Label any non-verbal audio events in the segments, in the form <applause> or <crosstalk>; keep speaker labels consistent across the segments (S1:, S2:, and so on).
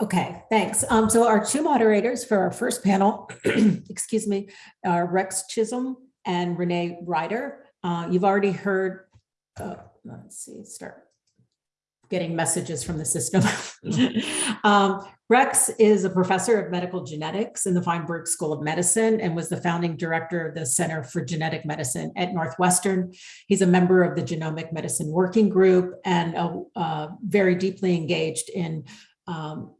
S1: Okay, thanks. Um, so our two moderators for our first panel, <clears throat> excuse me, are Rex Chisholm and Renee Ryder. Uh, you've already heard, uh, let's see, start getting messages from the system. <laughs> um, Rex is a professor of medical genetics in the Feinberg School of Medicine and was the founding director of the Center for Genetic Medicine at Northwestern. He's a member of the Genomic Medicine Working Group and uh, very deeply engaged in um,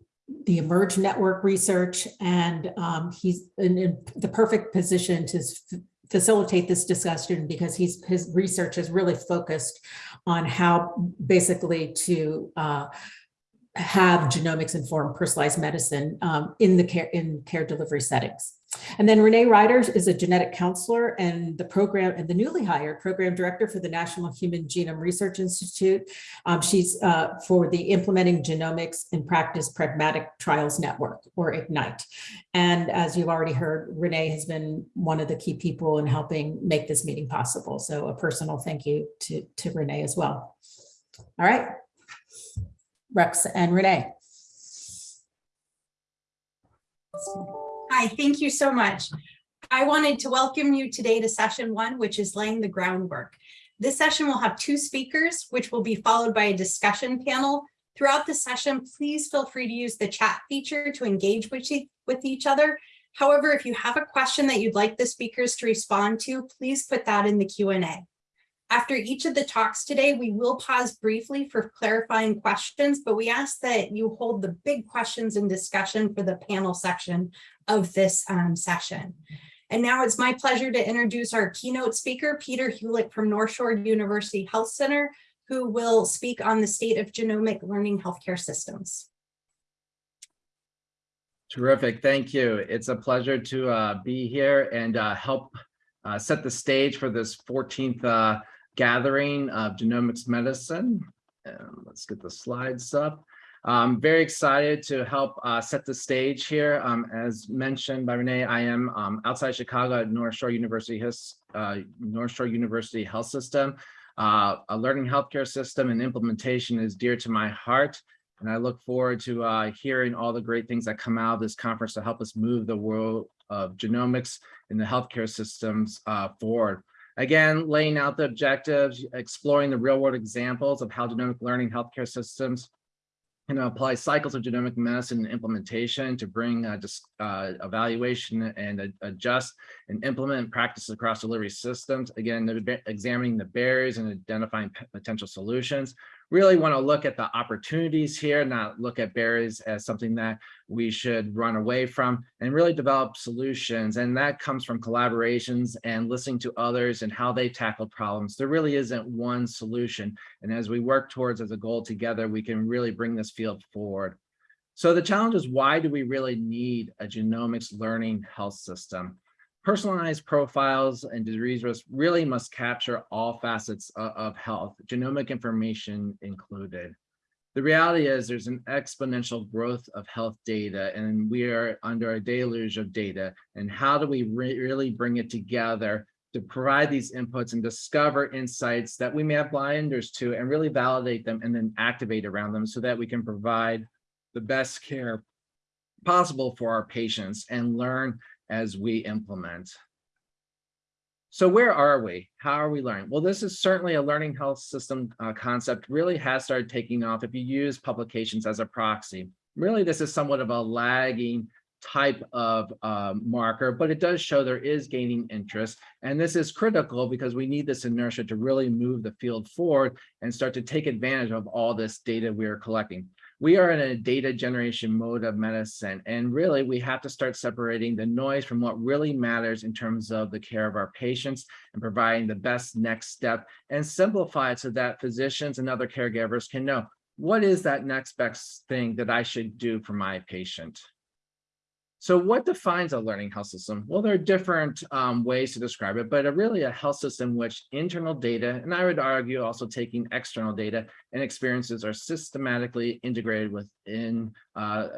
S1: the eMERGE Network research, and um, he's in, in, the perfect position to facilitate this discussion because he's his research is really focused on how basically to uh, have genomics informed personalized medicine um, in the care in care delivery settings. And then Renee Ryder is a genetic counselor and the program and the newly hired program director for the National Human Genome Research Institute. Um, she's uh, for the Implementing Genomics in Practice Pragmatic Trials Network or IGNITE. And as you've already heard, Renee has been one of the key people in helping make this meeting possible. So a personal thank you to, to Renee as well. All right, Rex and Renee.
S2: Hi, thank you so much. I wanted to welcome you today to session one, which is laying the groundwork. This session will have two speakers, which will be followed by a discussion panel. Throughout the session, please feel free to use the chat feature to engage with, with each other. However, if you have a question that you'd like the speakers to respond to, please put that in the Q&A. After each of the talks today, we will pause briefly for clarifying questions, but we ask that you hold the big questions in discussion for the panel section of this um, session. And now it's my pleasure to introduce our keynote speaker, Peter Hulick from North Shore University Health Center, who will speak on the state of genomic learning healthcare systems.
S3: Terrific, thank you. It's a pleasure to uh, be here and uh, help uh, set the stage for this 14th uh, gathering of genomics medicine. Let's get the slides up. I'm very excited to help uh, set the stage here. Um, as mentioned by Renee, I am um, outside Chicago at North Shore University, uh, North Shore University Health System. Uh, a learning healthcare system and implementation is dear to my heart. And I look forward to uh, hearing all the great things that come out of this conference to help us move the world of genomics in the healthcare systems uh, forward. Again, laying out the objectives, exploring the real world examples of how genomic learning healthcare systems can apply cycles of genomic medicine and implementation to bring uh, just, uh, evaluation and uh, adjust and implement practices across delivery systems. Again, examining the barriers and identifying potential solutions really want to look at the opportunities here, not look at barriers as something that we should run away from and really develop solutions. And that comes from collaborations and listening to others and how they tackle problems. There really isn't one solution. And as we work towards as a goal together, we can really bring this field forward. So the challenge is why do we really need a genomics learning health system? Personalized profiles and disease risk really must capture all facets of health, genomic information included. The reality is there's an exponential growth of health data and we are under a deluge of data. And how do we re really bring it together to provide these inputs and discover insights that we may have blinders to and really validate them and then activate around them so that we can provide the best care possible for our patients and learn as we implement. So where are we? How are we learning? Well, this is certainly a learning health system uh, concept really has started taking off if you use publications as a proxy. Really, this is somewhat of a lagging type of uh, marker, but it does show there is gaining interest. And this is critical because we need this inertia to really move the field forward and start to take advantage of all this data we are collecting we are in a data generation mode of medicine. And really, we have to start separating the noise from what really matters in terms of the care of our patients and providing the best next step and simplify it so that physicians and other caregivers can know what is that next best thing that I should do for my patient. So what defines a learning health system? Well, there are different um, ways to describe it, but a really a health system which internal data, and I would argue also taking external data and experiences are systematically integrated within uh,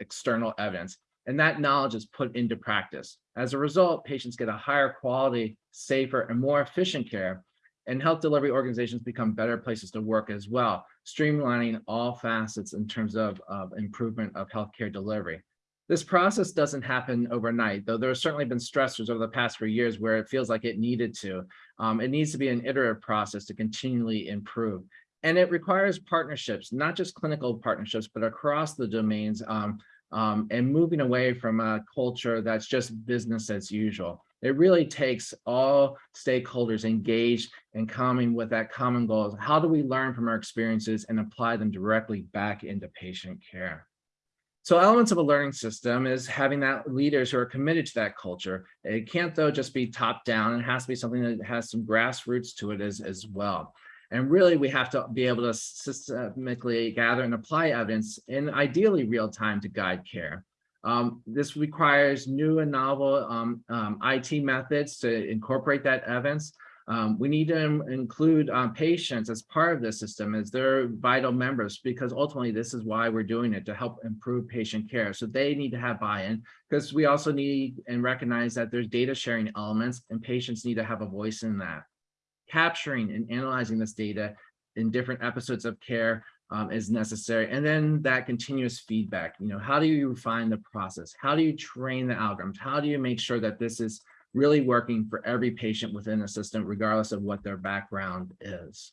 S3: external evidence. And that knowledge is put into practice. As a result, patients get a higher quality, safer, and more efficient care, and health delivery organizations become better places to work as well. streamlining all facets in terms of, of improvement of healthcare delivery. This process doesn't happen overnight, though there have certainly been stressors over the past few years where it feels like it needed to. Um, it needs to be an iterative process to continually improve. And it requires partnerships, not just clinical partnerships, but across the domains um, um, and moving away from a culture that's just business as usual. It really takes all stakeholders engaged and coming with that common goal. How do we learn from our experiences and apply them directly back into patient care? So elements of a learning system is having that leaders who are committed to that culture. It can't though just be top down. It has to be something that has some grassroots to it as, as well. And really we have to be able to systemically gather and apply evidence in ideally real time to guide care. Um, this requires new and novel um, um, IT methods to incorporate that evidence. Um, we need to include um, patients as part of the system as their vital members, because ultimately this is why we're doing it to help improve patient care. So they need to have buy-in because we also need and recognize that there's data sharing elements and patients need to have a voice in that. Capturing and analyzing this data in different episodes of care um, is necessary. And then that continuous feedback, you know, how do you refine the process? How do you train the algorithms? How do you make sure that this is really working for every patient within the system, regardless of what their background is?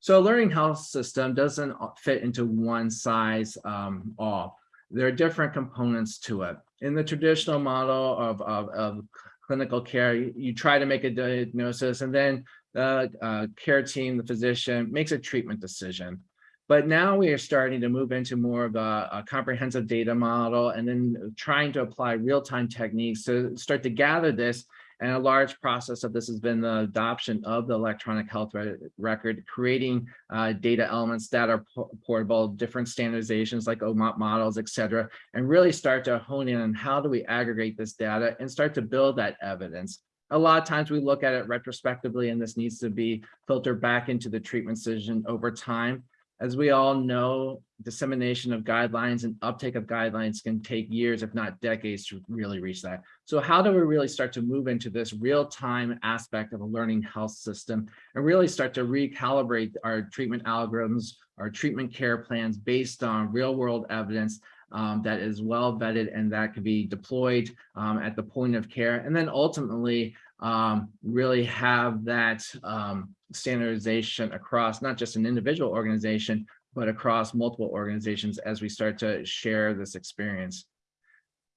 S3: So a learning health system doesn't fit into one size um, all. There are different components to it. In the traditional model of, of, of clinical care, you, you, try to make a diagnosis and then the uh, care team, the physician makes a treatment decision. But now we are starting to move into more of a, a comprehensive data model and then trying to apply real-time techniques to start to gather this. And a large process of this has been the adoption of the electronic health re record, creating uh, data elements that are portable, different standardizations like OMOP models, et cetera, and really start to hone in on how do we aggregate this data and start to build that evidence a lot of times we look at it retrospectively and this needs to be filtered back into the treatment decision over time. As we all know, dissemination of guidelines and uptake of guidelines can take years, if not decades, to really reach that. So how do we really start to move into this real-time aspect of a learning health system and really start to recalibrate our treatment algorithms, our treatment care plans based on real-world evidence um, that is well vetted and that can be deployed um, at the point of care. And then ultimately um, really have that um, standardization across not just an individual organization, but across multiple organizations as we start to share this experience.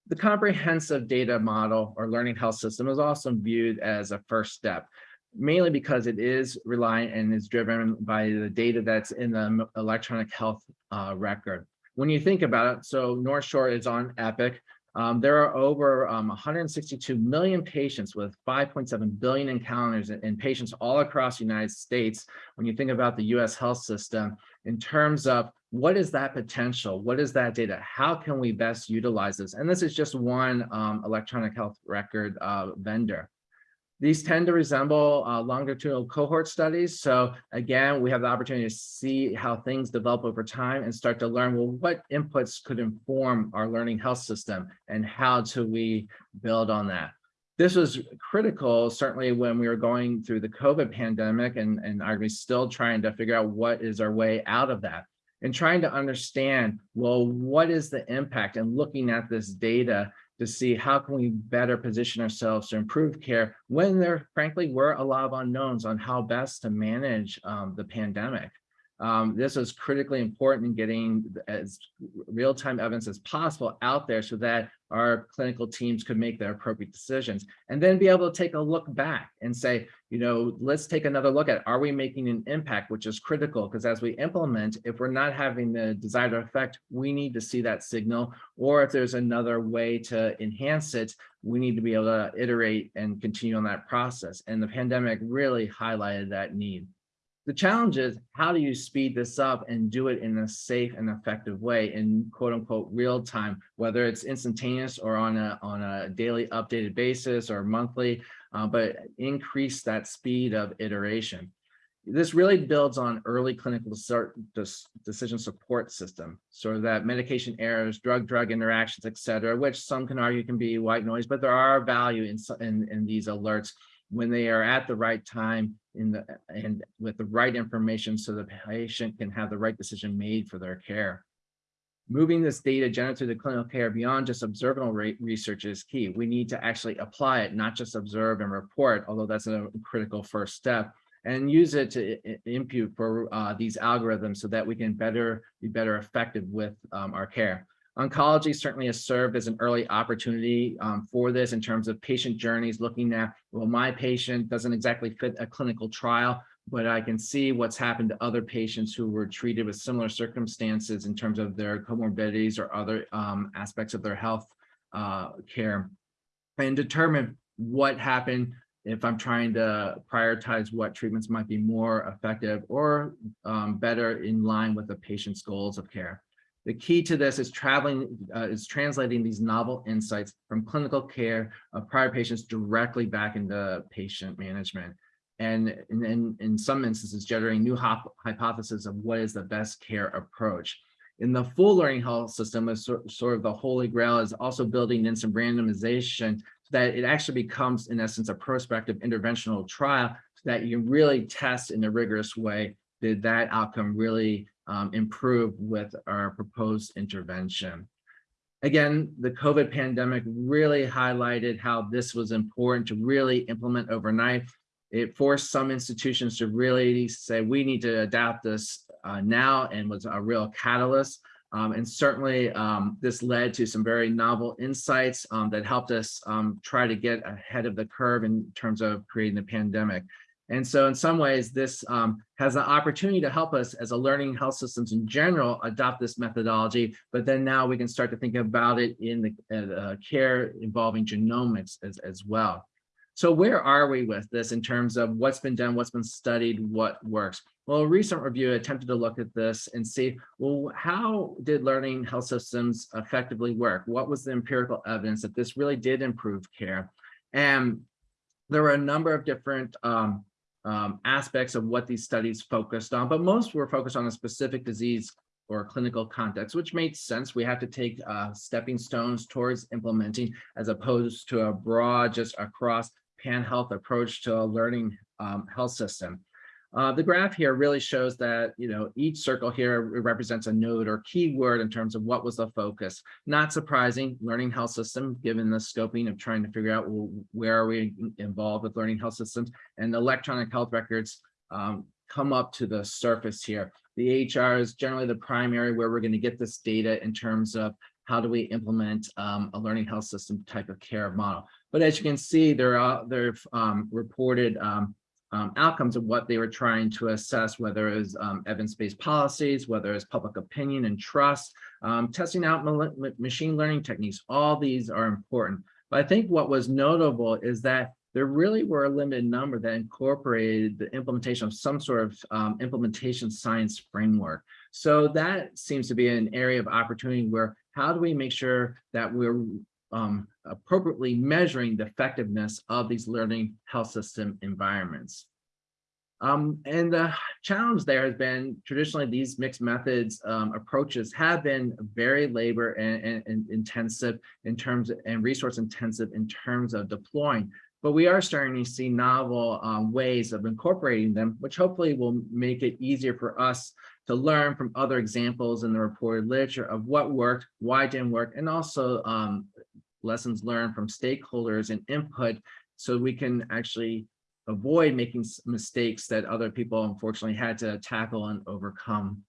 S3: The comprehensive data model or learning health system is also viewed as a first step mainly because it is reliant and is driven by the data that's in the electronic health uh, record when you think about it, so North Shore is on Epic. Um, there are over um, 162 million patients with 5.7 billion encounters in, in patients all across the United States. When you think about the US health system, in terms of what is that potential? What is that data? How can we best utilize this? And this is just one um, electronic health record uh, vendor. These tend to resemble uh, longitudinal cohort studies. So again, we have the opportunity to see how things develop over time and start to learn, well, what inputs could inform our learning health system and how do we build on that? This was critical, certainly when we were going through the COVID pandemic and, and are we still trying to figure out what is our way out of that and trying to understand, well, what is the impact and looking at this data to see how can we better position ourselves to improve care when there frankly were a lot of unknowns on how best to manage um, the pandemic. Um, this is critically important in getting as real-time evidence as possible out there so that our clinical teams could make their appropriate decisions and then be able to take a look back and say, you know, let's take another look at, are we making an impact, which is critical because as we implement, if we're not having the desired effect, we need to see that signal, or if there's another way to enhance it, we need to be able to iterate and continue on that process. And the pandemic really highlighted that need. The challenge is how do you speed this up and do it in a safe and effective way in quote unquote real time, whether it's instantaneous or on a on a daily updated basis or monthly, uh, but increase that speed of iteration. This really builds on early clinical decision support system, so that medication errors, drug-drug interactions, et cetera, which some can argue can be white noise, but there are value in, in, in these alerts when they are at the right time in the, and with the right information so the patient can have the right decision made for their care. Moving this data generated the clinical care beyond just observational research is key. We need to actually apply it, not just observe and report, although that's a critical first step and use it to impute for uh, these algorithms so that we can better be better effective with um, our care. Oncology certainly has served as an early opportunity um, for this in terms of patient journeys, looking at, well, my patient doesn't exactly fit a clinical trial, but I can see what's happened to other patients who were treated with similar circumstances in terms of their comorbidities or other um, aspects of their health uh, care and determine what happened if I'm trying to prioritize what treatments might be more effective or um, better in line with the patient's goals of care. The key to this is traveling, uh, is translating these novel insights from clinical care of prior patients directly back into patient management. And in, in, some instances, generating new hypotheses of what is the best care approach. In the full learning health system, is sort, sort of the holy grail is also building in some randomization so that it actually becomes, in essence, a prospective interventional trial so that you can really test in a rigorous way, did that outcome really um, improve with our proposed intervention? Again, the COVID pandemic really highlighted how this was important to really implement overnight. It forced some institutions to really say, we need to adapt this uh, now and was a real catalyst. Um, and certainly um, this led to some very novel insights um, that helped us um, try to get ahead of the curve in terms of creating the pandemic. And so in some ways, this um, has an opportunity to help us as a learning health systems in general adopt this methodology, but then now we can start to think about it in the uh, care involving genomics as, as well. So where are we with this in terms of what's been done, what's been studied, what works? Well, a recent review attempted to look at this and see, well, how did learning health systems effectively work? What was the empirical evidence that this really did improve care? And there were a number of different um, um, aspects of what these studies focused on, but most were focused on a specific disease or clinical context, which made sense. We have to take uh, stepping stones towards implementing as opposed to a broad, just across pan health approach to a learning um, health system. Uh, the graph here really shows that, you know, each circle here represents a node or keyword in terms of what was the focus. Not surprising, learning health system, given the scoping of trying to figure out well, where are we involved with learning health systems and electronic health records um, come up to the surface here. The EHR is generally the primary where we're going to get this data in terms of how do we implement um, a learning health system type of care model. But as you can see, there are they've um, reported um, um, outcomes of what they were trying to assess, whether it was um, evidence-based policies, whether it's public opinion and trust, um, testing out ma machine learning techniques. All these are important. But I think what was notable is that there really were a limited number that incorporated the implementation of some sort of um, implementation science framework. So that seems to be an area of opportunity where how do we make sure that we're um, appropriately measuring the effectiveness of these learning health system environments. Um, and the challenge there has been traditionally these mixed methods um, approaches have been very labor and, and, and, intensive in terms of, and resource intensive in terms of deploying. But we are starting to see novel um, ways of incorporating them, which hopefully will make it easier for us to learn from other examples in the reported literature of what worked, why didn't work, and also um, lessons learned from stakeholders and input so we can actually avoid making mistakes that other people unfortunately had to tackle and overcome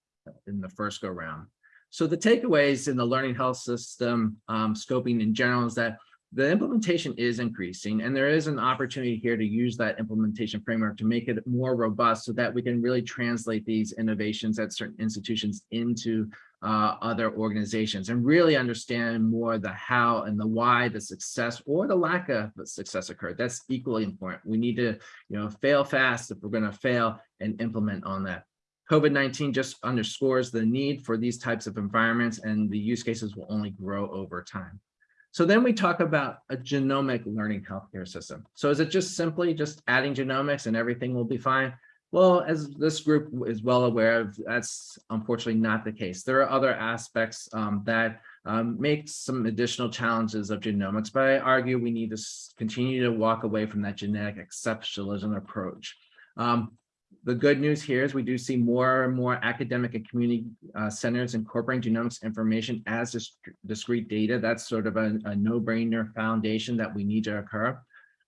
S3: in the first go round. So the takeaways in the learning health system um, scoping in general is that the implementation is increasing and there is an opportunity here to use that implementation framework to make it more robust so that we can really translate these innovations at certain institutions into uh, other organizations and really understand more the how and the why the success or the lack of success occurred. That's equally important. We need to, you know, fail fast if we're going to fail and implement on that. COVID-19 just underscores the need for these types of environments and the use cases will only grow over time. So then we talk about a genomic learning healthcare system. So is it just simply just adding genomics and everything will be fine? Well, as this group is well aware of, that's unfortunately not the case. There are other aspects um, that um, makes some additional challenges of genomics, but I argue we need to continue to walk away from that genetic exceptionalism approach. Um, the good news here is we do see more and more academic and community uh, centers incorporating genomics information as dis- discrete data. That's sort of a, a no-brainer foundation that we need to occur.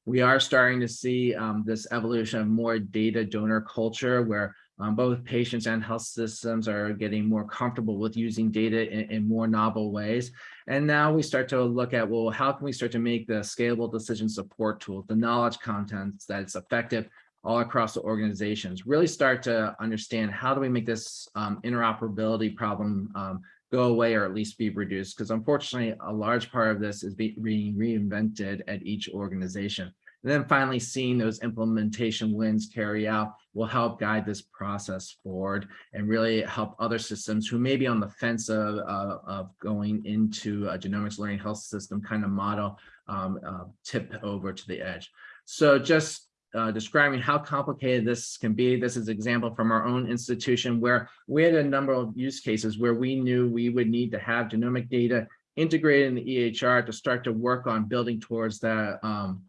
S3: We are starting to see um, this evolution of more data donor culture where um, both patients and health systems are getting more comfortable with using data in, in more novel ways. And now we start to look at, well, how can we start to make the scalable decision support tools, the knowledge contents that's effective all across the organizations, really start to understand how do we make this um, interoperability problem um, go away or at least be reduced? Because unfortunately, a large part of this is be- being reinvented at each organization. And then finally, seeing those implementation wins carry out will help guide this process forward and really help other systems who may be on the fence of, of going into a genomics learning health system kind of model um, uh, tip over to the edge. So just uh, describing how complicated this can be. This is example from our own institution where we had a number of use cases where we knew we would need to have genomic data integrated in the EHR to start to work on building towards that um,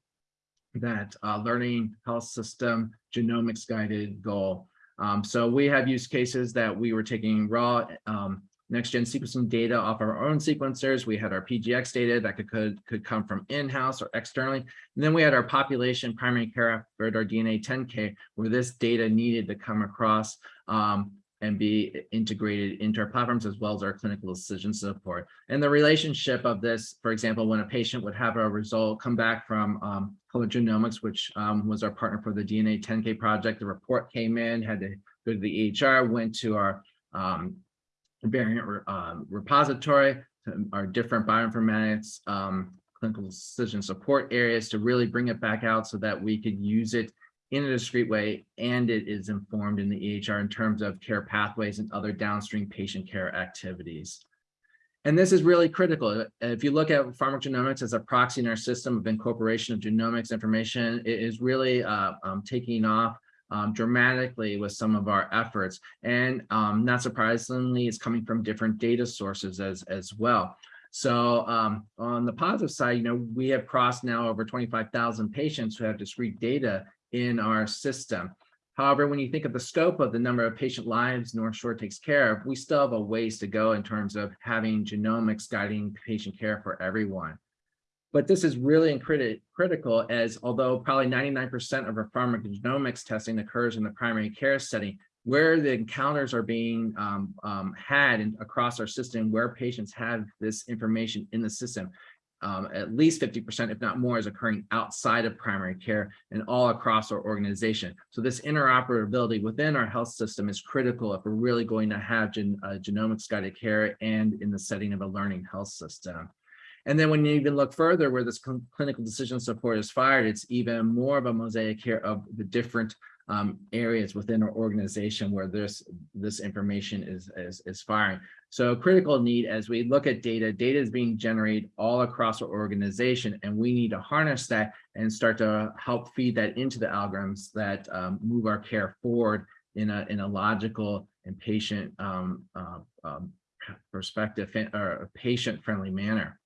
S3: that uh, learning health system genomics guided goal. Um, so we have use cases that we were taking raw um, next gen sequencing data off our own sequencers. We had our PGX data that could, could, could come from in-house or externally. And then we had our population primary care effort, our DNA 10K, where this data needed to come across um, and be integrated into our platforms as well as our clinical decision support. And the relationship of this, for example, when a patient would have a result come back from um, Genomics, which um, was our partner for the DNA 10K project, the report came in, had to go to the EHR, went to our um, variant um, repository, to our different bioinformatics, um, clinical decision support areas to really bring it back out so that we could use it in a discrete way and it is informed in the EHR in terms of care pathways and other downstream patient care activities. And this is really critical. If you look at pharmacogenomics as a proxy in our system of incorporation of genomics information, it is really uh, um, taking off um, dramatically with some of our efforts. And um, not surprisingly, it's coming from different data sources as, as well. So um, on the positive side, you know, we have crossed now over 25,000 patients who have discrete data in our system. However, when you think of the scope of the number of patient lives North Shore takes care of, we still have a ways to go in terms of having genomics guiding patient care for everyone. But this is really criti- critical as although probably 99% of our pharmacogenomics testing occurs in the primary care setting, where the encounters are being um, um, had in, across our system, where patients have this information in the system, um, at least 50%, if not more, is occurring outside of primary care and all across our organization. So this interoperability within our health system is critical if we're really going to have gen, uh, genomics guided care and in the setting of a learning health system. And then when you even look further where this cl- clinical decision support is fired, it's even more of a mosaic here of the different um, areas within our organization where this this information is, is is firing. So critical need as we look at data, data is being generated all across our organization, and we need to harness that and start to help feed that into the algorithms that um, move our care forward in a in a logical and patient um, uh, um, perspective or patient friendly manner.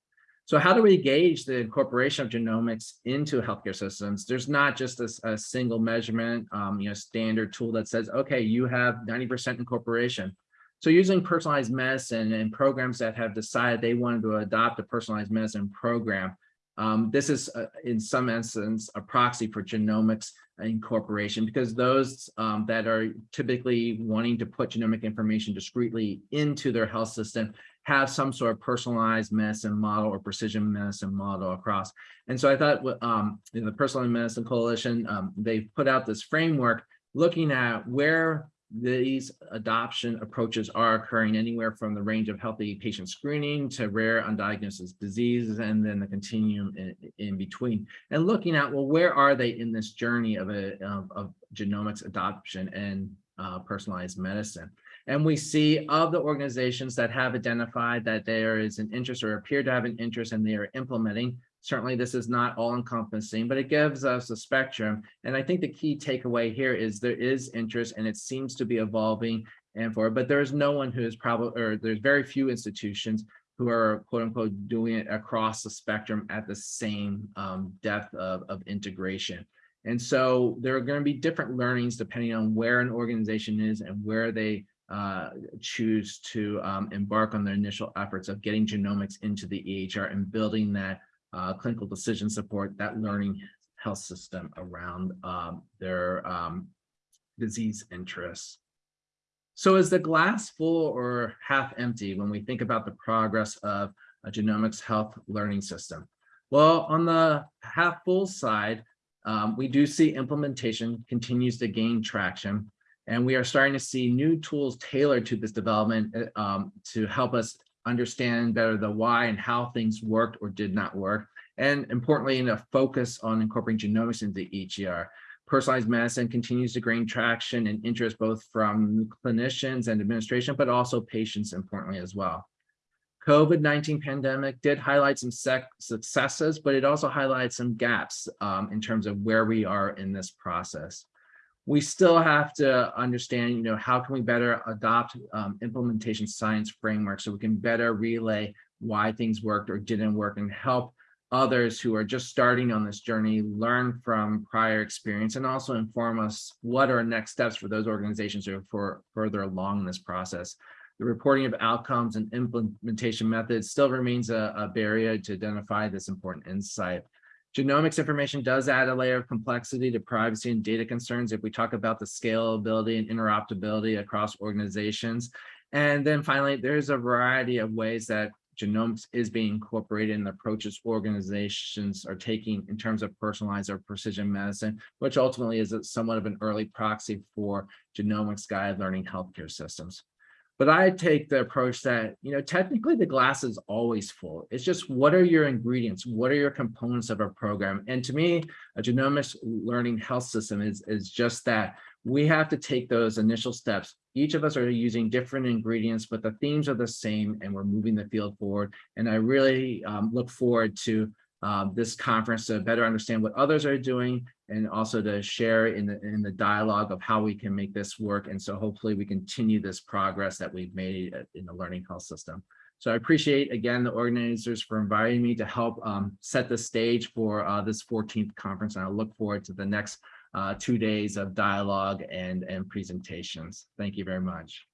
S3: So how do we gauge the incorporation of genomics into healthcare systems? There's not just a, a single measurement, um, you know, standard tool that says, okay, you have 90% incorporation. So using personalized medicine and programs that have decided they wanted to adopt a personalized medicine program, um, this is uh, in some essence a proxy for genomics incorporation because those um, that are typically wanting to put genomic information discreetly into their health system have some sort of personalized medicine model or precision medicine model across. And so I thought um, the Personalized Medicine Coalition, um, they've put out this framework looking at where these adoption approaches are occurring anywhere from the range of healthy patient screening to rare undiagnosed diseases and then the continuum in, in between and looking at well where are they in this journey of a of, of genomics adoption and uh, personalized medicine and we see of the organizations that have identified that there is an interest or appear to have an interest and they are implementing certainly this is not all encompassing, but it gives us a spectrum. And I think the key takeaway here is there is interest and it seems to be evolving and for, but there's no one who is probably, or there's very few institutions who are quote unquote doing it across the spectrum at the same um, depth of, of integration. And so there are going to be different learnings depending on where an organization is and where they uh, choose to um, embark on their initial efforts of getting genomics into the EHR and building that uh, clinical decision support, that learning health system around um, their um, disease interests. So is the glass full or half empty when we think about the progress of a genomics health learning system? Well, on the half full side, um, we do see implementation continues to gain traction, and we are starting to see new tools tailored to this development uh, um, to help us understand better the why and how things worked or did not work, and importantly, in a focus on incorporating genomics into EHR. Personalized medicine continues to gain traction and interest both from clinicians and administration, but also patients importantly as well. COVID-19 pandemic did highlight some successes, but it also highlights some gaps um, in terms of where we are in this process. We still have to understand, you know, how can we better adopt um, implementation science frameworks so we can better relay why things worked or didn't work and help others who are just starting on this journey learn from prior experience and also inform us what are next steps for those organizations who are for further along in this process. The reporting of outcomes and implementation methods still remains a, a barrier to identify this important insight. Genomics information does add a layer of complexity to privacy and data concerns if we talk about the scalability and interoperability across organizations. And then finally, there's a variety of ways that genomics is being incorporated in the approaches organizations are taking in terms of personalized or precision medicine, which ultimately is somewhat of an early proxy for genomics guide learning healthcare systems. But I take the approach that, you know, technically the glass is always full. It's just what are your ingredients? What are your components of a program? And to me, a genomics learning health system is, is just that. We have to take those initial steps. Each of us are using different ingredients, but the themes are the same and we're moving the field forward. And I really um, look forward to um, this conference to better understand what others are doing and also to share in the in the dialogue of how we can make this work. And so hopefully we continue this progress that we've made in the learning health system. So I appreciate again the organizers for inviting me to help um, set the stage for uh, this 14th conference. And I look forward to the next uh, two days of dialogue and, and presentations. Thank you very much.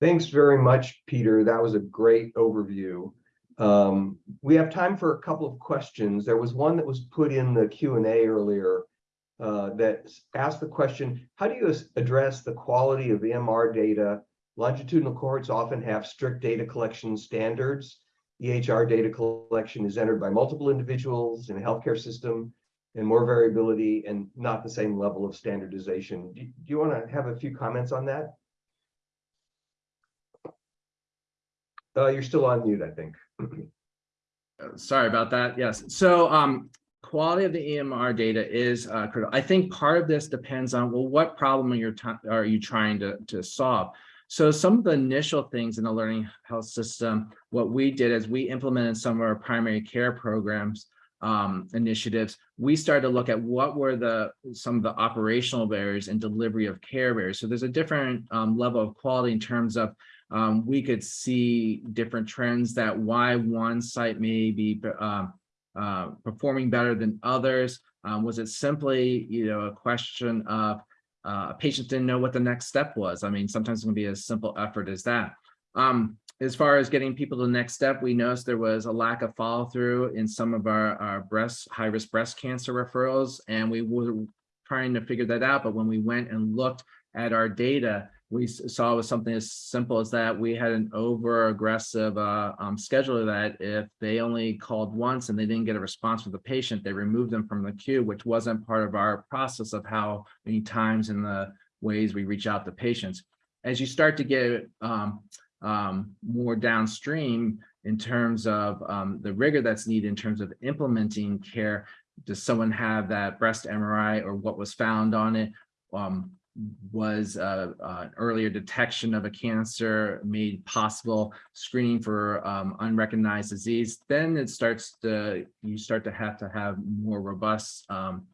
S4: Thanks very much, Peter. That was a great overview. Um, we have time for a couple of questions. There was one that was put in the Q&A earlier uh, that asked the question, how do you address the quality of EMR data? Longitudinal cohorts often have strict data collection standards. EHR data collection is entered by multiple individuals in a healthcare system and more variability and not the same level of standardization. Do, you want to have a few comments on that? Uh, you're still on mute, I think. <clears throat>
S3: Sorry about that. Yes. So um, quality of the EMR data is uh, critical. I think part of this depends on, well, what problem are you, are you trying to, to solve? So some of the initial things in the learning health system, what we did is we implemented some of our primary care programs um, initiatives, we started to look at what were the some of the operational barriers and delivery of care barriers. So there's a different um, level of quality in terms of um, we could see different trends that why one site may be uh, uh, performing better than others. Um, was it simply, you know, a question of uh, patients didn't know what the next step was? I mean, sometimes it can be as simple effort as that. Um, as far as getting people to the next step, we noticed there was a lack of follow through in some of our, our breast, high risk breast cancer referrals, and we were trying to figure that out. But when we went and looked at our data, we saw was something as simple as that we had an over aggressive uh, um, scheduler that if they only called once and they didn't get a response from the patient, they removed them from the queue, which wasn't part of our process of how many times and the ways we reach out to patients. As you start to get um, um, more downstream in terms of um, the rigor that's needed in terms of implementing care, does someone have that breast MRI or what was found on it? Um, was uh, uh, earlier detection of a cancer made possible screening for um, unrecognized disease, then it starts to, you start to have to have more robust um,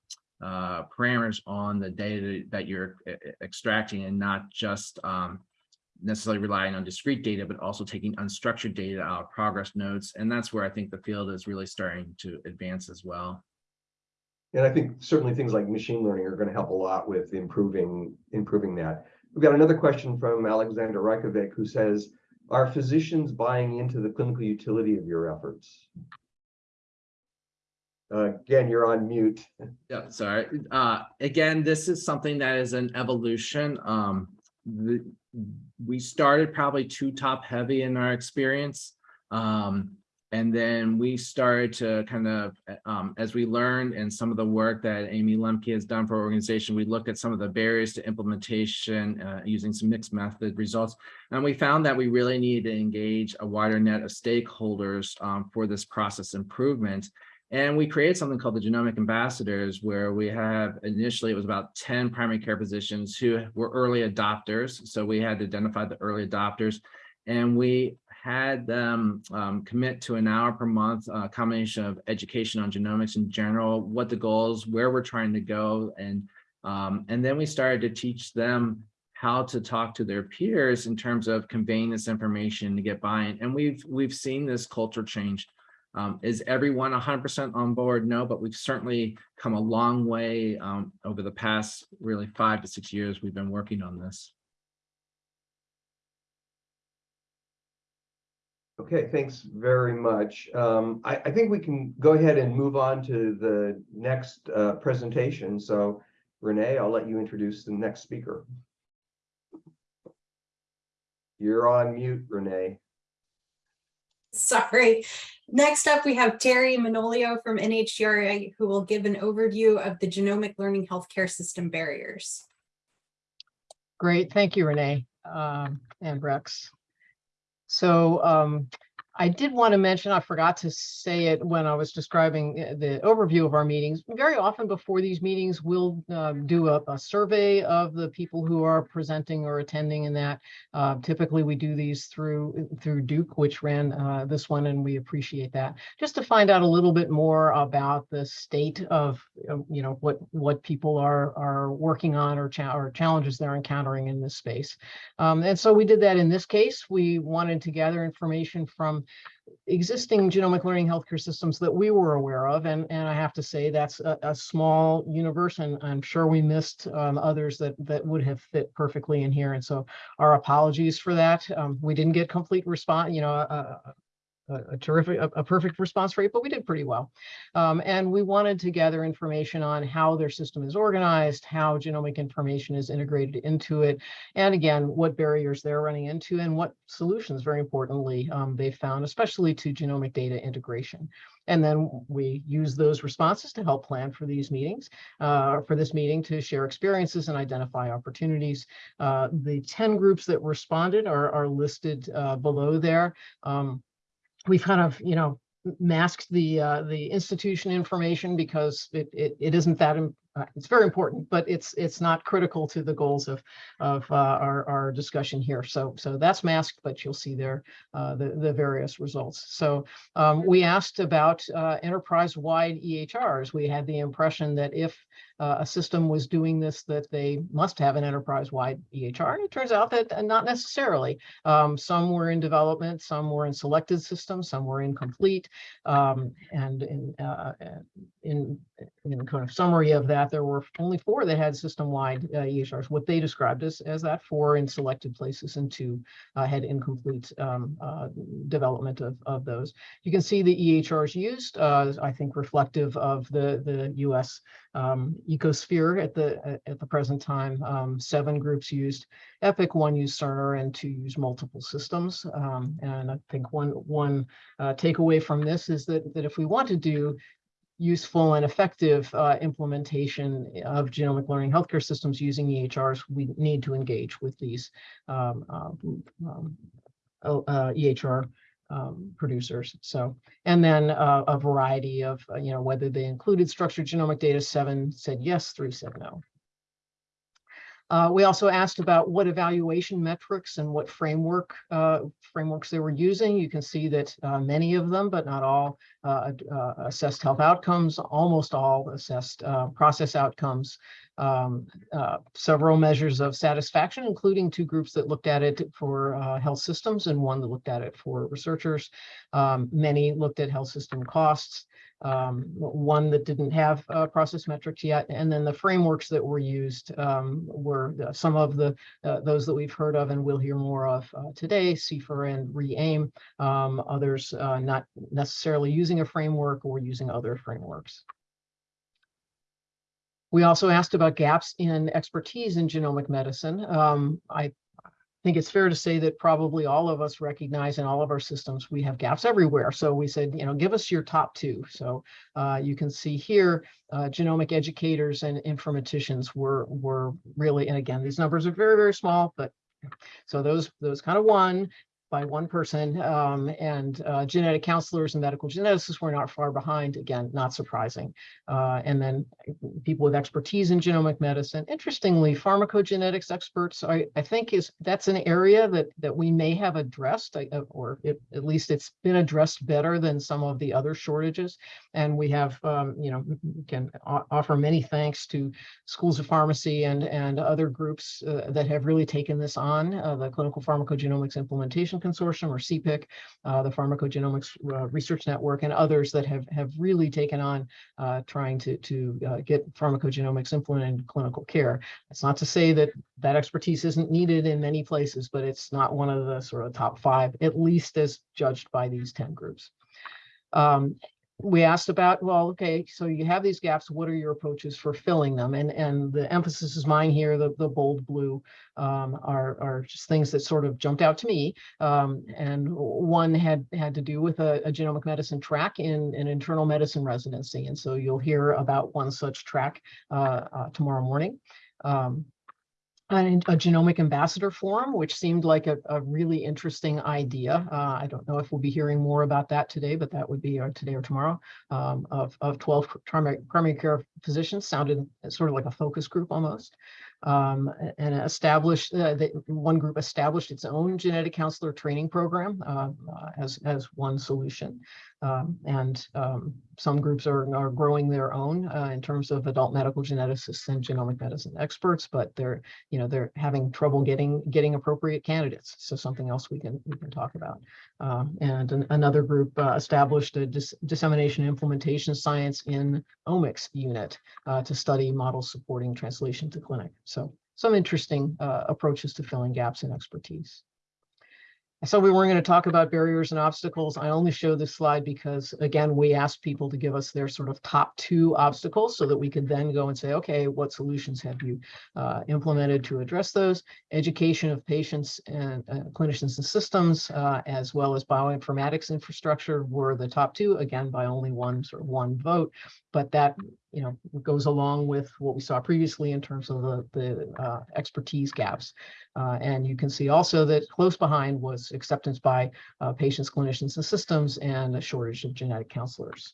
S3: uh, parameters on the data that you're extracting and not just um, necessarily relying on discrete data, but also taking unstructured data out of progress notes. And that's where I think the field is really starting to advance as well.
S4: And I think certainly things like machine learning are going to help a lot with improving, improving that. We've got another question from Alexander Reikovic who says, are physicians buying into the clinical utility of your efforts? Uh, Again, you're on mute.
S3: Yeah, sorry. Uh, again, this is something that is an evolution. Um, the, we started probably too top heavy in our experience. Um, and then we started to kind of, um, as we learned and some of the work that Amy Lemke has done for our organization, we looked at some of the barriers to implementation uh, using some mixed method results. And we found that we really needed to engage a wider net of stakeholders um, for this process improvement. And we created something called the Genomic Ambassadors, where we have initially it was about 10 primary care physicians who were early adopters. So we had to identify the early adopters and we had them um, commit to an hour per month, a combination of education on genomics in general, what the goals, where we're trying to go. And, um, and then we started to teach them how to talk to their peers in terms of conveying this information to get buy-in. And we've, we've seen this culture change. Um, is everyone 100% on board? No, but we've certainly come a long way um, over the past really five to six years we've been working on this.
S4: Okay, thanks very much. Um, I, I think we can go ahead and move on to the next uh, presentation. So Renee, I'll let you introduce the next speaker. You're on mute, Renee.
S2: Sorry. Next up, we have Teri Manolio from NHGRI, who will give an overview of the genomic learning healthcare system barriers.
S5: Great, thank you, Renee um, and Rex. So um, I did want to mention, I forgot to say it when I was describing uh, the overview of our meetings. Very often before these meetings, we'll um, do a, a survey of the people who are presenting or attending in that. Uh, typically, we do these through through Duke, which ran uh, this one, and we appreciate that. Just to find out a little bit more about the state of, uh, you know, what what people are are working on or, cha or challenges they're encountering in this space. Um, and so we did that in this case. We wanted to gather information from existing genomic learning healthcare systems that we were aware of. And, and I have to say that's a, a small universe and I'm sure we missed um, others that, that would have fit perfectly in here. And so our apologies for that. Um, we didn't get complete response, you know, uh, a, a terrific, a, a, perfect response rate, but we did pretty well. Um, and we wanted to gather information on how their system is organized, how genomic information is integrated into it, and again, what barriers they're running into and what solutions, very importantly, um, they found, especially to genomic data integration. And then we use those responses to help plan for these meetings, uh, for this meeting to share experiences and identify opportunities. Uh, the 10 groups that responded are, are listed uh, below there. Um, we've kind of, you know, masked the uh, the institution information because it, it, it isn't that uh, it's very important, but it's it's not critical to the goals of of uh, our our discussion here. So so that's masked, but you'll see there uh, the the various results. So um, we asked about uh, enterprise-wide EHRs. We had the impression that if uh, a system was doing this, that they must have an enterprise-wide EHR. And it turns out that uh, not necessarily. Um, some were in development, some were in selected systems, some were incomplete. Um, and in, uh, in, in kind of summary of that, there were only four that had system-wide uh, EHRs, what they described as, as that, four in selected places and two uh, had incomplete um, uh, development of, of those. You can see the EHRs used, I think reflective of the, the US um, ecosphere at the at the present time. Um, seven groups used Epic, one used Cerner, and two used multiple systems. Um, and I think one one uh, takeaway from this is that that if we want to do useful and effective uh, implementation of genomic learning healthcare systems using EHRs, we need to engage with these um, uh, um, uh, EHR um, producers. So, and then uh, a variety of, uh, you know, whether they included structured genomic data, seven said yes, three said no. Uh, we also asked about what evaluation metrics and what framework uh, frameworks they were using. You can see that uh, many of them, but not all, uh, uh, assessed health outcomes. Almost all assessed uh, process outcomes. um, several measures of satisfaction, including two groups that looked at it for health systems and one that looked at it for researchers. Um, Many looked at health system costs um, one that didn't have uh, process metrics yet, and then the frameworks that were used um, were some of the uh, those that we've heard of and we'll hear more of uh, today, CFIR and RE-AIM. Um, others uh, not necessarily using a framework or using other frameworks. We also asked about gaps in expertise in genomic medicine. Um, I think it's fair to say that probably all of us recognize in all of our systems, we have gaps everywhere. So we said, you know, give us your top two. So uh, you can see here, uh, genomic educators and informaticians were were really, and again, these numbers are very, very small, but so those those kind of won by one person um, and uh, genetic counselors and medical geneticists were not far behind. Again, not surprising. Uh, and then people with expertise in genomic medicine. Interestingly, pharmacogenetics experts, I, I think is that's an area that that we may have addressed, uh, or it, at least it's been addressed better than some of the other shortages. And we have, um, you know, can offer many thanks to schools of pharmacy and and other groups uh, that have really taken this on. Uh, the Clinical Pharmacogenomics Implementation Consortium, or CPIC, uh, the Pharmacogenomics uh, Research Network, and others that have have really taken on uh, trying to to uh, get pharmacogenomics implemented in clinical care. It's not to say that that expertise isn't needed in many places, but it's not one of the sort of top five, at least as judged by these 10 groups. Um, we asked about, well, okay, so you have these gaps, what are your approaches for filling them? And, and the emphasis is mine here, the, the bold blue um, are, are just things that sort of jumped out to me. Um, and one had, had to do with a, a genomic medicine track in an internal medicine residency. And so you'll hear about one such track uh, uh, tomorrow morning. Um, and a genomic ambassador forum, which seemed like a, a really interesting idea. Uh, I don't know if we'll be hearing more about that today, but that would be uh, today or tomorrow um, of, of 12 primary, primary care physicians sounded sort of like a focus group almost. Um, and established, uh, one group established its own genetic counselor training program uh, uh, as, as one solution. Um, and um, some groups are, are growing their own uh, in terms of adult medical geneticists and genomic medicine experts, but they're, you know, they're having trouble getting getting appropriate candidates. So something else we can we can talk about. Um, and an, another group uh, established a dis dissemination implementation science in omics unit uh, to study models supporting translation to clinic. So some interesting uh, approaches to filling gaps in expertise. So we weren't going to talk about barriers and obstacles. I only show this slide because, again, we asked people to give us their sort of top two obstacles so that we could then go and say, okay, what solutions have you uh, implemented to address those? Education of patients and uh, clinicians and systems, uh, as well as bioinformatics infrastructure were the top two, again, by only one sort of one vote. But that you know, goes along with what we saw previously in terms of the, the uh, expertise gaps. Uh, and you can see also that close behind was acceptance by uh, patients, clinicians, and systems, and a shortage of genetic counselors.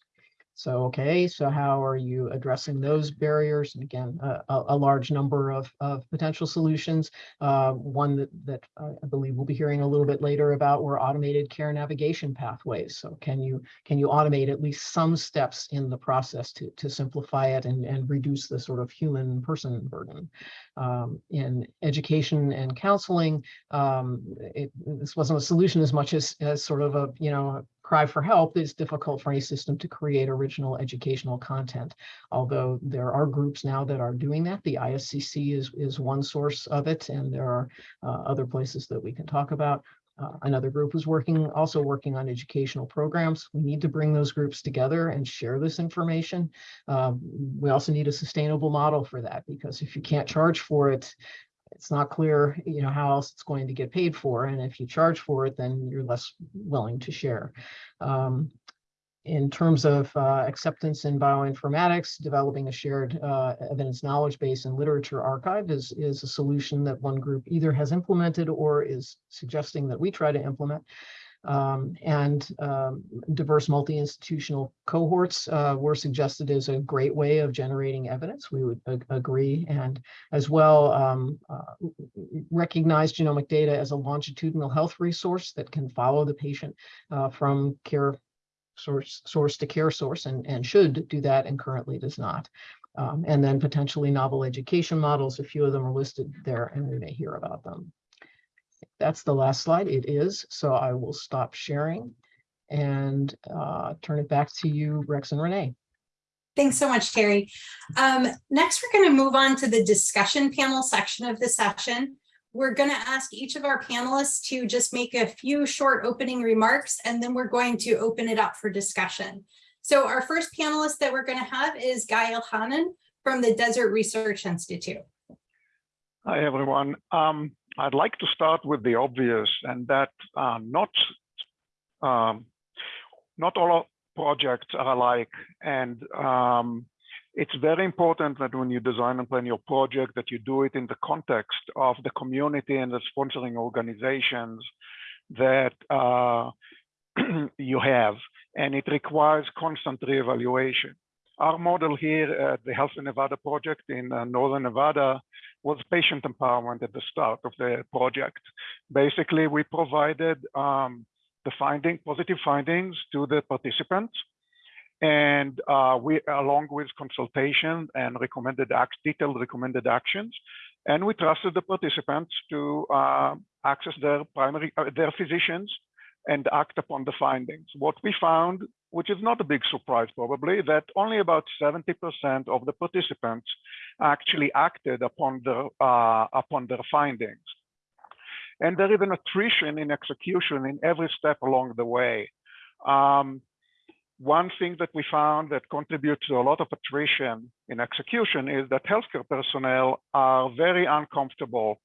S5: So, okay, so how are you addressing those barriers? And again, a, a, large number of, of potential solutions. Uh, one that, that I believe we'll be hearing a little bit later about were automated care navigation pathways. So can you can you automate at least some steps in the process to, to simplify it and, and reduce the sort of human person burden? Um, in education and counseling, um, it, this wasn't a solution as much as, as sort of a, you know, cry for help, it's difficult for any system to create original educational content. Although there are groups now that are doing that. The ISCC is, is one source of it, and there are uh, other places that we can talk about. Uh, another group is working, also working on educational programs. We need to bring those groups together and share this information. Um, we also need a sustainable model for that, because if you can't charge for it, it's not clear, you know, how else it's going to get paid for. And if you charge for it, then you're less willing to share. Um, in terms of uh, acceptance in bioinformatics, developing a shared uh, evidence knowledge base and literature archive is, is a solution that one group either has implemented or is suggesting that we try to implement. Um, and um, diverse multi-institutional cohorts uh, were suggested as a great way of generating evidence. We would ag agree. And as well, um, uh, recognize genomic data as a longitudinal health resource that can follow the patient uh, from care source source to care source and, and should do that and currently does not. Um, and then potentially novel education models. A few of them are listed there and we may hear about them. That's the last slide. It is. So I will stop sharing and uh, turn it back to you, Rex and Renee.
S2: Thanks so much, Teri. Um, next, we're going to move on to the discussion panel section of the session. We're going to ask each of our panelists to just make a few short opening remarks, and then we're going to open it up for discussion. So our first panelist that we're going to have is Gai Elhanan from the Desert Research Institute.
S6: Hi, everyone. Um, I'd like to start with the obvious and that uh, not um, not all projects are alike. And um, it's very important that when you design and plan your project, that you do it in the context of the community and the sponsoring organizations that uh, <clears throat> you have. And it requires constant reevaluation. Our model here at the Healthy Nevada project in uh, Northern Nevada was patient empowerment at the start of the project. Basically, we provided um, the finding, positive findings to the participants. And uh, we, along with consultation and recommended act, detailed recommended actions, and we trusted the participants to uh, access their primary, uh, their physicians and act upon the findings. What we found, which is not a big surprise probably, that only about 70% of the participants actually acted upon their, uh, upon their findings. And there is an attrition in execution in every step along the way. Um, one thing that we found that contributes to a lot of attrition in execution is that healthcare personnel are very uncomfortable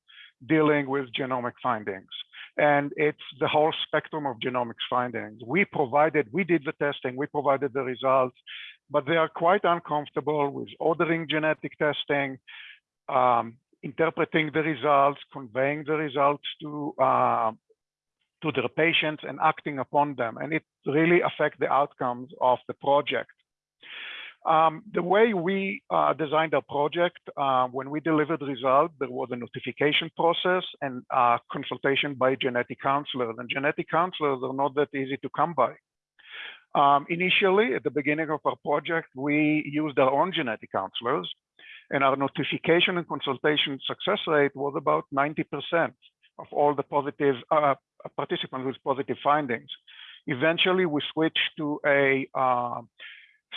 S6: dealing with genomic findings. And it's the whole spectrum of genomics findings. We provided, we did the testing, we provided the results, but they are quite uncomfortable with ordering genetic testing, um, interpreting the results, conveying the results to uh, to their patients and acting upon them. And it really affects the outcomes of the project. Um, the way we uh, designed our project, uh, when we delivered the result, there was a notification process and uh, consultation by genetic counselors. And genetic counselors are not that easy to come by. Um, initially, at the beginning of our project, we used our own genetic counselors and our notification and consultation success rate was about 90% of all the positive uh, participants with positive findings. Eventually, we switched to a uh,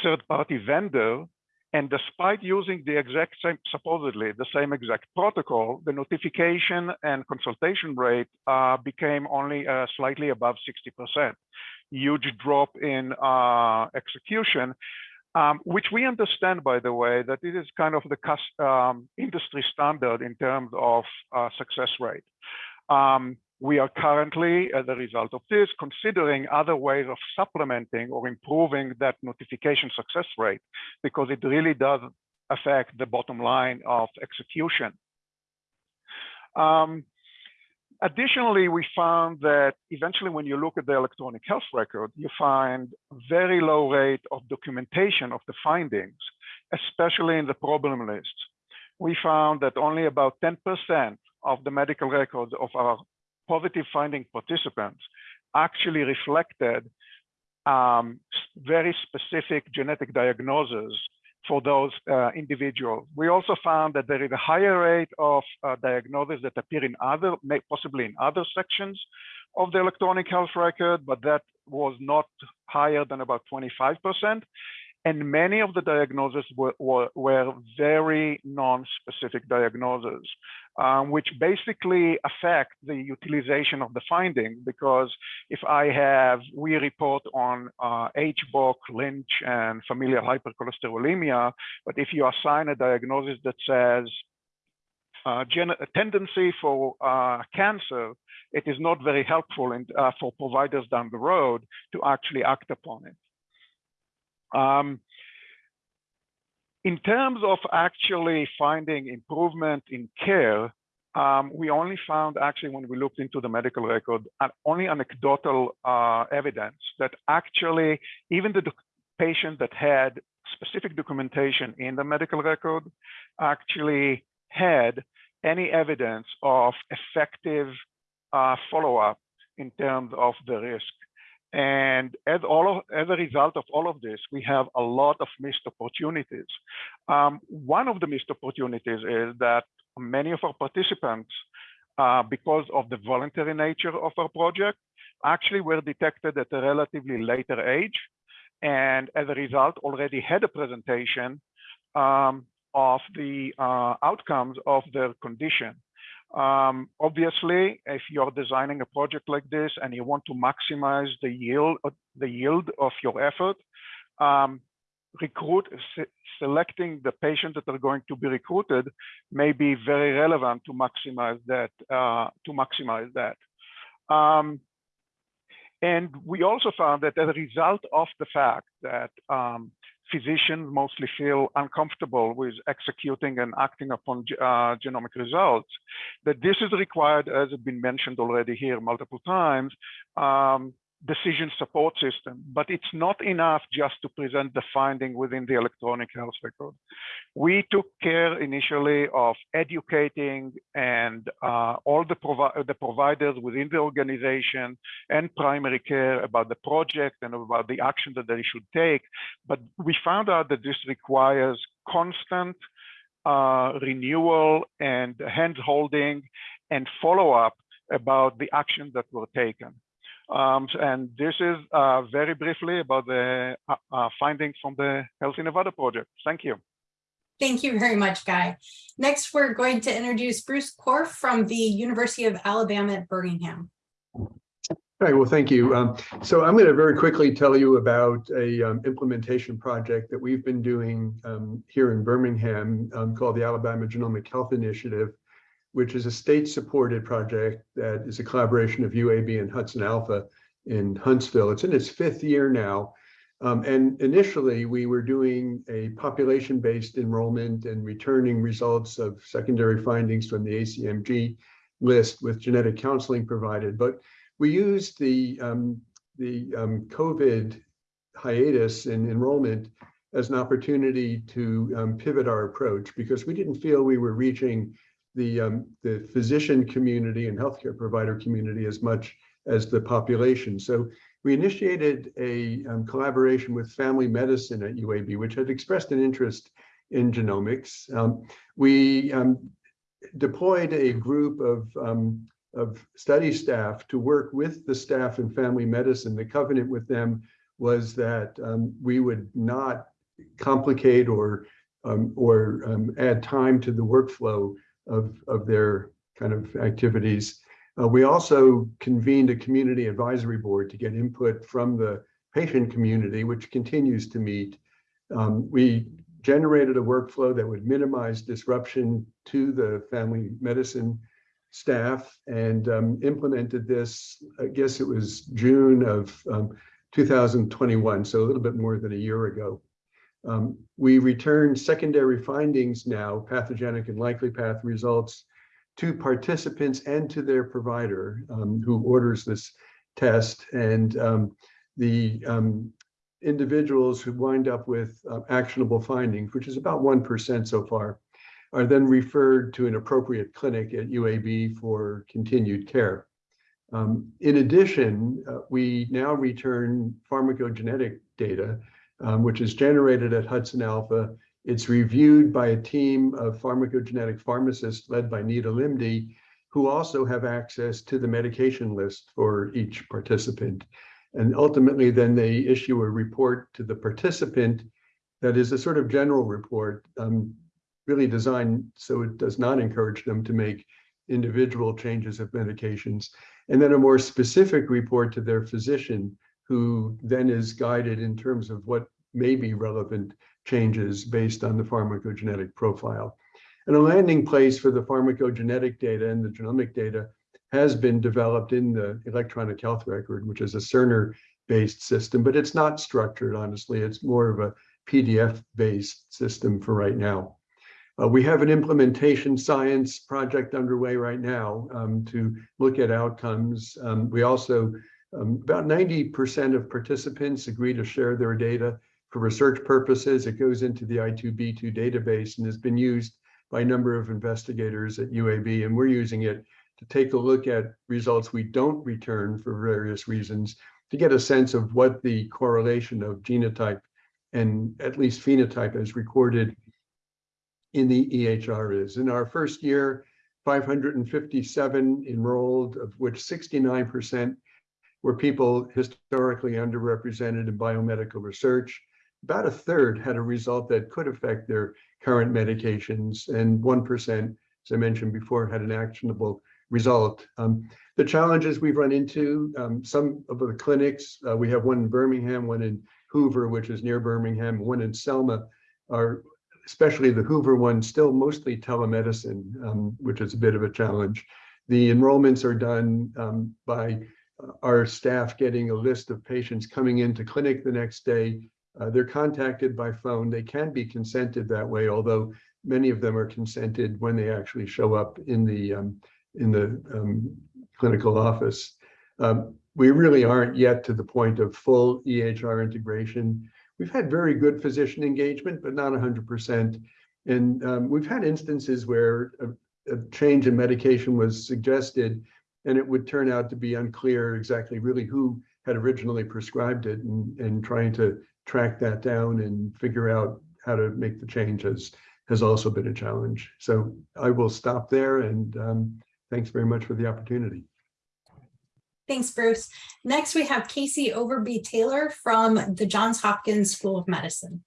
S6: third-party vendor, and despite using the exact same, supposedly the same exact protocol, the notification and consultation rate uh, became only uh, slightly above 60%. Huge drop in uh, execution, um, which we understand, by the way, that it is kind of the um, industry standard in terms of uh, success rate. Um, we are currently, as a result of this, considering other ways of supplementing or improving that notification success rate, because it really does affect the bottom line of execution. Um, additionally, we found that eventually when you look at the electronic health record, you find very low rate of documentation of the findings, especially in the problem list. We found that only about 10% of the medical records of our positive finding participants actually reflected um, very specific genetic diagnoses for those uh, individuals. We also found that there is a higher rate of uh, diagnoses that appear in other, possibly in other sections of the electronic health record, but that was not higher than about 25%. And many of the diagnoses were, were, were very non-specific diagnoses, um, which basically affect the utilization of the finding. Because if I have, we report on uh, HBOC, Lynch, and familial hypercholesterolemia, but if you assign a diagnosis that says uh, a tendency for uh, cancer, it is not very helpful in, uh, for providers down the road to actually act upon it. Um, in terms of actually finding improvement in care, um, we only found actually when we looked into the medical record, uh, only anecdotal uh, evidence that actually even the patient that had specific documentation in the medical record actually had any evidence of effective uh, follow-up in terms of the risk And as all of, as a result of all of this, we have a lot of missed opportunities. Um, one of the missed opportunities is that many of our participants, uh, because of the voluntary nature of our project, actually were detected at a relatively later age. And as a result, already had a presentation um, of the uh, outcomes of their condition. Um, obviously, if you're designing a project like this and you want to maximize the yield, uh, the yield of your effort, um, recruit se selecting the patients that are going to be recruited may be very relevant to maximize that. Uh, to maximize that. Um, and we also found that as a result of the fact that um, physicians mostly feel uncomfortable with executing and acting upon uh, genomic results, that this is required, as has been mentioned already here multiple times, um, decision support system, but it's not enough just to present the finding within the electronic health record. We took care initially of educating and uh, all the, provi the providers within the organization and primary care about the project and about the action that they should take. But we found out that this requires constant uh, renewal and hand holding and follow up about the actions that were taken. Um, and this is uh, very briefly about the uh, uh, findings from the Healthy Nevada project. Thank you.
S2: Thank you very much, Gai. Next, we're going to introduce Bruce Korf from the University of Alabama at Birmingham.
S7: All right, well, thank you. Um, so I'm going to very quickly tell you about a um, implementation project that we've been doing um, here in Birmingham um, called the Alabama Genomic Health Initiative which is a state-supported project that is a collaboration of UAB and HudsonAlpha in Huntsville. It's in its fifth year now. Um, and initially, we were doing a population-based enrollment and returning results of secondary findings from the ACMG list with genetic counseling provided. But we used the, um, the um, COVID hiatus in enrollment as an opportunity to um, pivot our approach because we didn't feel we were reaching the, um, the physician community and healthcare provider community as much as the population. So we initiated a um, collaboration with family medicine at UAB, which had expressed an interest in genomics. Um, we um, deployed a group of, um, of study staff to work with the staff in family medicine. The covenant with them was that um, we would not complicate or or add time to the workflow of, of their kind of activities. Uh, we also convened a community advisory board to get input from the patient community, which continues to meet. Um, we generated a workflow that would minimize disruption to the family medicine staff and um, implemented this, I guess it was June of um, 2021, so a little bit more than a year ago. Um, we return secondary findings now, pathogenic and likely path results to participants and to their provider um, who orders this test. And um, the um, individuals who wind up with uh, actionable findings, which is about 1% so far, are then referred to an appropriate clinic at UAB for continued care. Um, in addition, uh, we now return pharmacogenetic data um, which is generated at HudsonAlpha. It's reviewed by a team of pharmacogenetic pharmacists led by Nita Limdi, who also have access to the medication list for each participant. And ultimately, then they issue a report to the participant that is a sort of general report, um, really designed so it does not encourage them to make individual changes of medications. And then a more specific report to their physician who then is guided in terms of what may be relevant changes based on the pharmacogenetic profile. And a landing place for the pharmacogenetic data and the genomic data has been developed in the electronic health record, which is a Cerner based system, but it's not structured, honestly. It's more of a PDF based system for right now. Uh, we have an implementation science project underway right now um, to look at outcomes. Um, we also um, about 90% of participants agree to share their data for research purposes. It goes into the I2B2 database and has been used by a number of investigators at UAB, and we're using it to take a look at results we don't return for various reasons to get a sense of what the correlation of genotype and at least phenotype as recorded in the EHR is. In our first year, 557 enrolled, of which 69% were people historically underrepresented in biomedical research. About a third had a result that could affect their current medications, and 1%, as I mentioned before, had an actionable result. Um, the challenges we've run into, um, some of the clinics, uh, we have one in Birmingham, one in Hoover, which is near Birmingham, one in Selma, are especially the Hoover one, still mostly telemedicine, um, which is a bit of a challenge. The enrollments are done um, by our staff getting a list of patients coming into clinic the next day. Uh, they're contacted by phone. They can be consented that way, although many of them are consented when they actually show up in the um, in the um, clinical office. Um, we really aren't yet to the point of full EHR integration. We've had very good physician engagement, but not 100%. And um, we've had instances where a, a change in medication was suggested and it would turn out to be unclear exactly really who had originally prescribed it and, and trying to track that down and figure out how to make the change has, has also been a challenge. So I will stop there and um, thanks very much for the opportunity.
S2: Thanks, Bruce. Next, we have Casey Overby Taylor from the Johns Hopkins School of Medicine.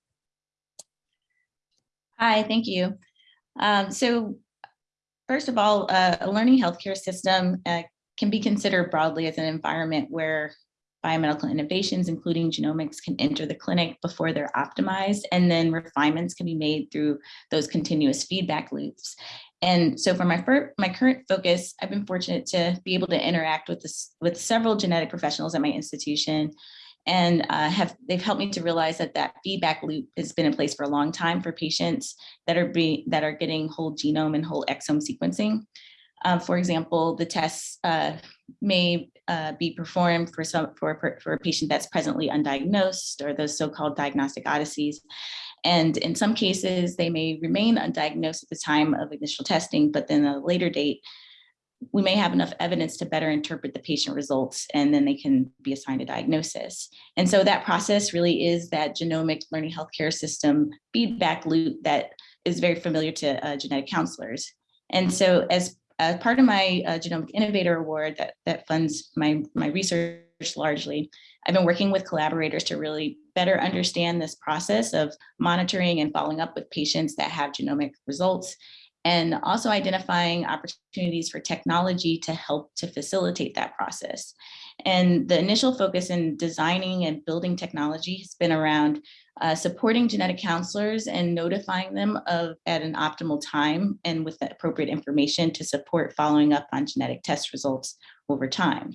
S8: Hi, thank you. Um, so first of all, uh, a learning healthcare system uh, can be considered broadly as an environment where biomedical innovations, including genomics, can enter the clinic before they're optimized, and then refinements can be made through those continuous feedback loops. And so for my my current focus, I've been fortunate to be able to interact with this with several genetic professionals at my institution and uh, have they've helped me to realize that that feedback loop has been in place for a long time for patients that are being that are getting whole genome and whole exome sequencing. Uh, for example, the tests uh, may uh, be performed for some for, for a patient that's presently undiagnosed or those so-called diagnostic odysseys. And in some cases, they may remain undiagnosed at the time of initial testing, but then at a later date, we may have enough evidence to better interpret the patient results and then they can be assigned a diagnosis. And so that process really is that genomic learning healthcare system feedback loop that is very familiar to uh, genetic counselors. And so as, as part of my uh, Genomic Innovator Award that, that funds my, my research largely, I've been working with collaborators to really better understand this process of monitoring and following up with patients that have genomic results and also identifying opportunities for technology to help to facilitate that process. And the initial focus in designing and building technology has been around uh, supporting genetic counselors and notifying them of at an optimal time and with the appropriate information to support following up on genetic test results over time.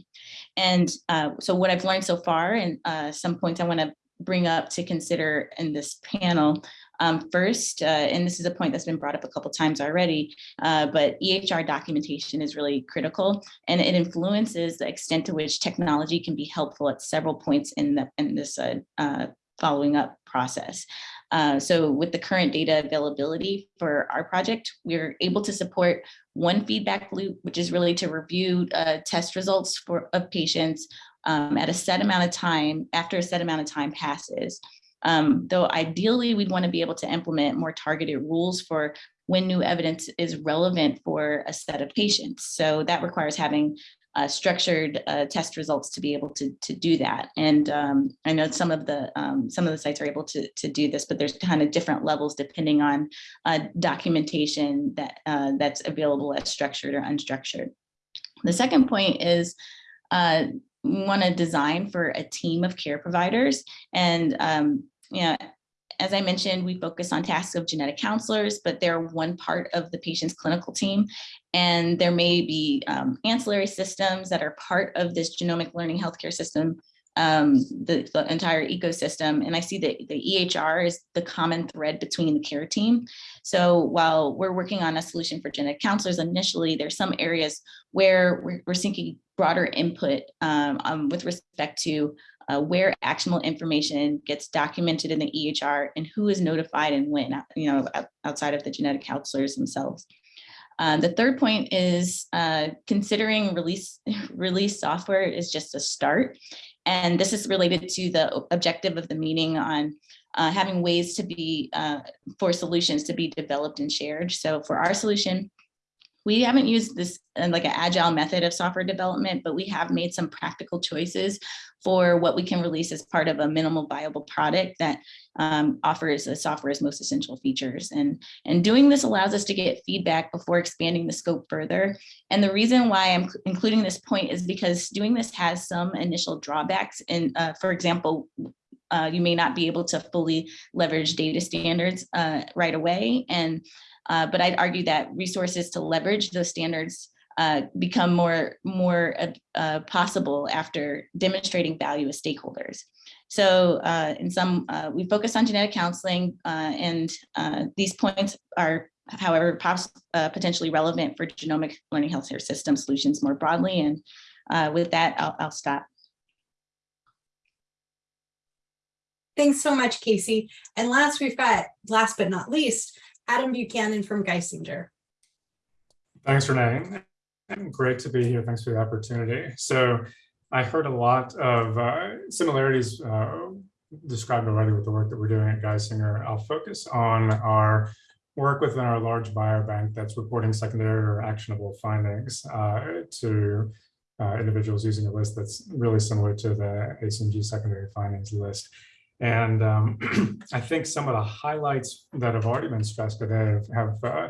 S8: And uh, so what I've learned so far and uh, some points I want to bring up to consider in this panel. Um, first, uh, and this is a point that's been brought up a couple times already, uh, but EHR documentation is really critical and it influences the extent to which technology can be helpful at several points in, the, in this uh, uh following up process. Uh, so with the current data availability for our project, we're able to support one feedback loop, which is really to review uh, test results for of patients um, at a set amount of time after a set amount of time passes. Um, though ideally we'd want to be able to implement more targeted rules for when new evidence is relevant for a set of patients. So that requires having uh, structured uh, test results to be able to, to do that. And um, I know some of the um, some of the sites are able to, to do this, but there's kind of different levels depending on uh, documentation that uh, that's available as structured or unstructured. The second point is uh, want to design for a team of care providers. And, um, you know, as I mentioned, we focus on tasks of genetic counselors, but they're one part of the patient's clinical team. And there may be um, ancillary systems that are part of this genomic learning healthcare system um, the, the, entire ecosystem. And I see that the EHR is the common thread between the care team. So while we're working on a solution for genetic counselors initially, there's some areas where we're, we're seeking broader input um, um, with respect to uh, where actionable information gets documented in the EHR and who is notified and when, you know, outside of the genetic counselors themselves. Uh, the third point is uh, considering release <laughs> release software is just a start And this is related to the objective of the meeting on uh, having ways to be, uh, for solutions to be developed and shared. So for our solution, we haven't used this like an agile method of software development, but we have made some practical choices for what we can release as part of a minimal viable product that um, offers the software's most essential features. And, and doing this allows us to get feedback before expanding the scope further. And the reason why I'm including this point is because doing this has some initial drawbacks. And uh, for example, uh, you may not be able to fully leverage data standards uh, right away. And uh, but I'd argue that resources to leverage those standards uh, become more, more uh, uh, possible after demonstrating value as stakeholders. So uh, in some, uh, we focus on genetic counseling and these points are however potentially relevant for genomic learning healthcare system solutions more broadly. And with that, I'll, I'll stop.
S2: Thanks so much, Casey. And last, we've got, last but not least, Adam Buchanan from Geisinger.
S9: Thanks, Renee. Great to be here. Thanks for the opportunity. So I heard a lot of uh, similarities uh, described already with the work that we're doing at Geisinger. I'll focus on our work within our large biobank that's reporting secondary or actionable findings uh, to uh, individuals using a list that's really similar to the ACMG secondary findings list. And um, <clears throat> I think some of the highlights that have already been stressed today have, have uh,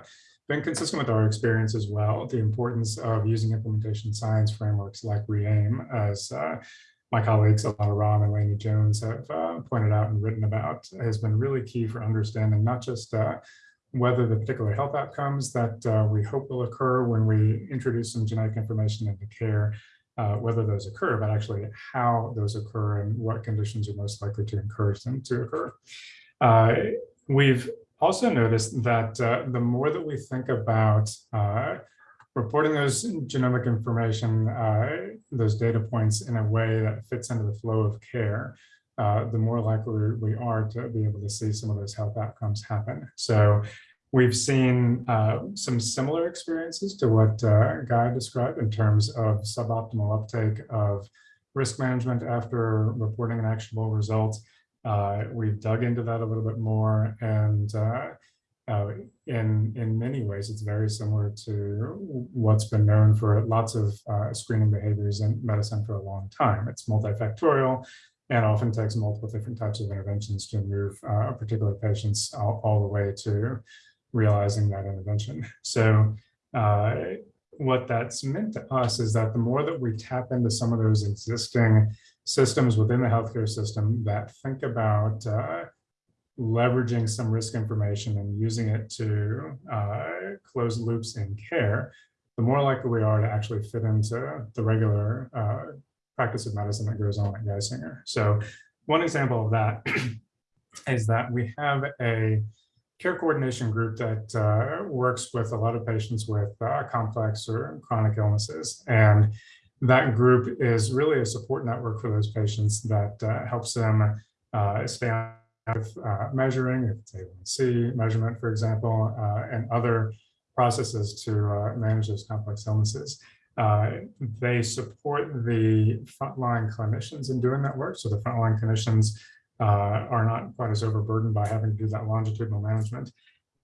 S9: been consistent with our experience as well. The importance of using implementation science frameworks like RE-AIM, as uh, my colleagues Alanna Rahm and Laney Jones have uh, pointed out and written about, has been really key for understanding not just uh, whether the particular health outcomes that uh, we hope will occur when we introduce some genetic information into care, uh, whether those occur, but actually how those occur and what conditions are most likely to encourage them to occur. Uh, we've also noticed that uh, the more that we think about uh, reporting those genomic information, uh, those data points in a way that fits into the flow of care, uh, the more likely we are to be able to see some of those health outcomes happen. So We've seen uh, some similar experiences to what uh, Gai described in terms of suboptimal uptake of risk management after reporting an actionable result. Uh, we've dug into that a little bit more and uh, uh, in, in many ways, it's very similar to what's been known for lots of uh, screening behaviors in medicine for a long time. It's multifactorial and often takes multiple different types of interventions to move a particular patients all, all the way to realizing that intervention. So uh, what that's meant to us is that the more that we tap into some of those existing systems within the healthcare system that think about uh, leveraging some risk information and using it to uh, close loops in care, the more likely we are to actually fit into the regular uh, practice of medicine that goes on at Geisinger. So one example of that <clears throat> is that we have a care coordination group that uh, works with a lot of patients with uh, complex or chronic illnesses. And that group is really a support network for those patients that uh, helps them uh, stay on uh, measuring, if it's A1C measurement, for example, uh, and other processes to manage those complex illnesses. they support the frontline clinicians in doing that work. So the frontline clinicians uh, are not quite as overburdened by having to do that longitudinal management.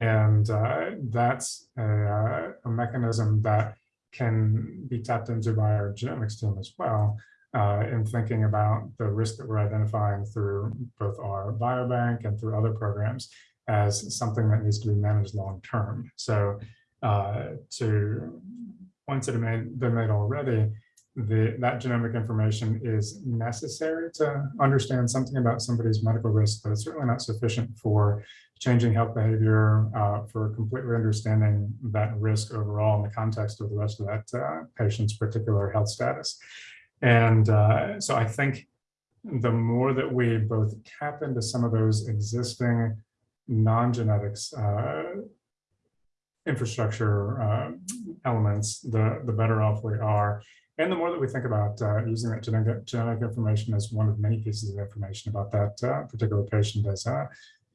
S9: And uh, that's a, uh, a, mechanism that can be tapped into by our genomics team as well uh, in thinking about the risk that we're identifying through both our biobank and through other programs as something that needs to be managed long term. So uh, to points that have been made already, the, that genomic information is necessary to understand something about somebody's medical risk, but it's certainly not sufficient for changing health behavior, uh, for completely understanding that risk overall in the context of the rest of that uh, patient's particular health status. And uh, so I think the more that we both tap into some of those existing non-genetics uh, infrastructure uh, elements, the, the better off we are. And the more that we think about uh, using that genetic, genetic information as one of many pieces of information about that uh, particular patient, as, uh,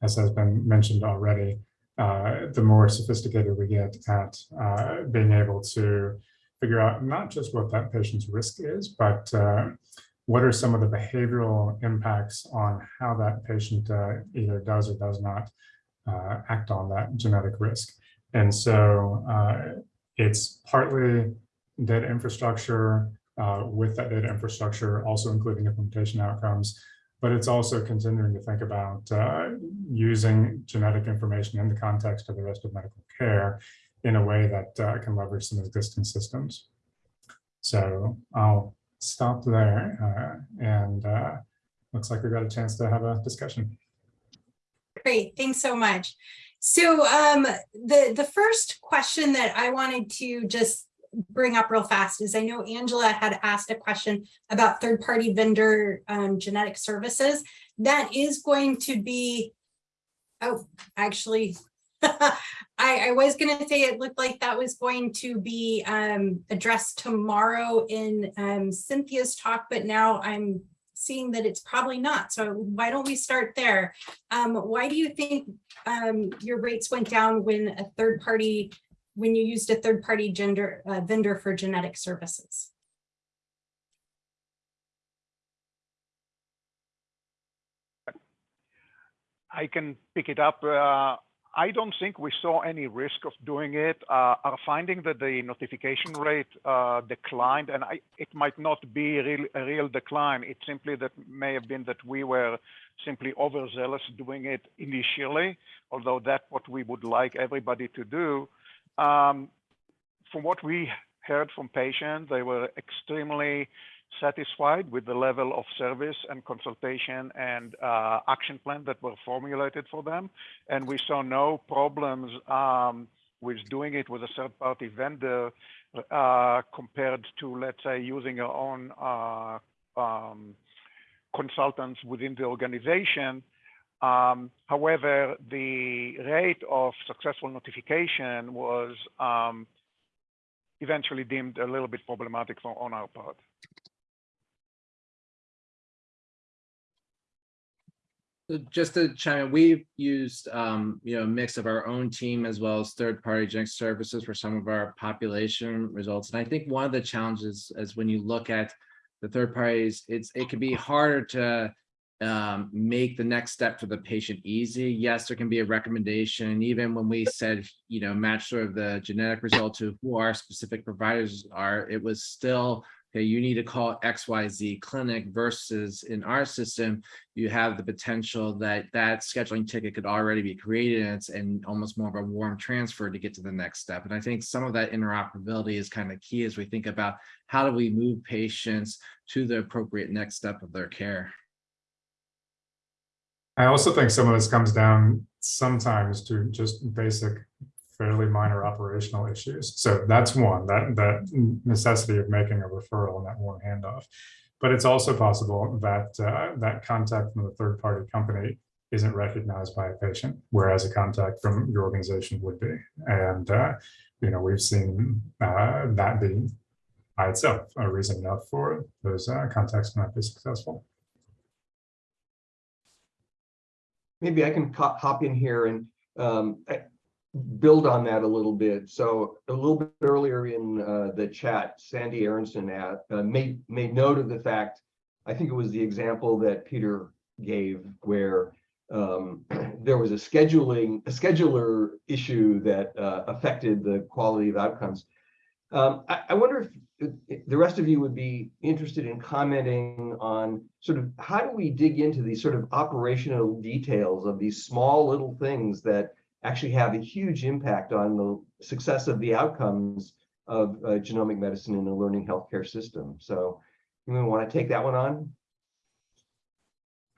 S9: as has been mentioned already, uh, the more sophisticated we get at uh, being able to figure out not just what that patient's risk is, but uh, what are some of the behavioral impacts on how that patient either does or does not act on that genetic risk. And so it's partly data infrastructure uh, with that data infrastructure, also including implementation outcomes, but it's also continuing to think about uh, using genetic information in the context of the rest of medical care in a way that uh, can leverage some existing systems. So I'll stop there uh, and uh, looks like we got a chance to have a discussion.
S2: Great, thanks so much. So um, the, the first question that I wanted to just bring up real fast is I know Angela had asked a question about third-party vendor um, genetic services. That is going to be, oh, actually, <laughs> I, I was going to say it looked like that was going to be um, addressed tomorrow in um, Cynthia's talk, but now I'm seeing that it's probably not. So why don't we start there? Um, why do you think um, your rates went down when a third party, when you used a third party gender uh, vendor for genetic services?
S6: I can pick it up. Uh, I don't think we saw any risk of doing it. Uh, our finding that the notification rate uh, declined, and I, it might not be a real, a real decline. It simply that may have been that we were simply overzealous doing it initially, although that's what we would like everybody to do. Um, from what we heard from patients, they were extremely satisfied with the level of service and consultation and uh, action plan that were formulated for them. And we saw no problems um, with doing it with a third party vendor uh, compared to, let's say, using our own uh, um, consultants within the organization. Um, however, the rate of successful notification was um, eventually deemed a little bit problematic for, on our part.
S3: Just to chime in, we've used, um, you know, a mix of our own team as well as third-party genetic services for some of our population results. And I think one of the challenges is when you look at the third parties, it's, it can be harder to um, make the next step for the patient easy. Yes, there can be a recommendation. Even when we said, you know, match sort of the genetic result to who our specific providers are, it was still okay, you need to call XYZ clinic versus in our system, you have the potential that that scheduling ticket could already be created and it's and almost more of a warm transfer to get to the next step. And I think some of that interoperability is kind of key as we think about how do we move patients to the appropriate next step of their care.
S9: I also think some of this comes down sometimes to just basic fairly minor operational issues. So that's one, that, that necessity of making a referral and that warm handoff. But it's also possible that uh, that contact from the third party company isn't recognized by a patient, whereas a contact from your organization would be. And, uh, you know, we've seen uh, that be by itself a reason enough for those uh, contacts to not be successful.
S4: Maybe I can hop in here and um, build on that a little bit. So a little bit earlier in uh, the chat, Sandy Aronson at, uh, made made note of the fact. I think it was the example that Peter gave where um, <clears throat> there was a scheduling a scheduler issue that uh, affected the quality of outcomes. Um, I, I wonder if the rest of you would be interested in commenting on sort of how do we dig into these sort of operational details of these small little things that actually have a huge impact on the success of the outcomes of uh, genomic medicine in a learning healthcare system. So you want to take that one on?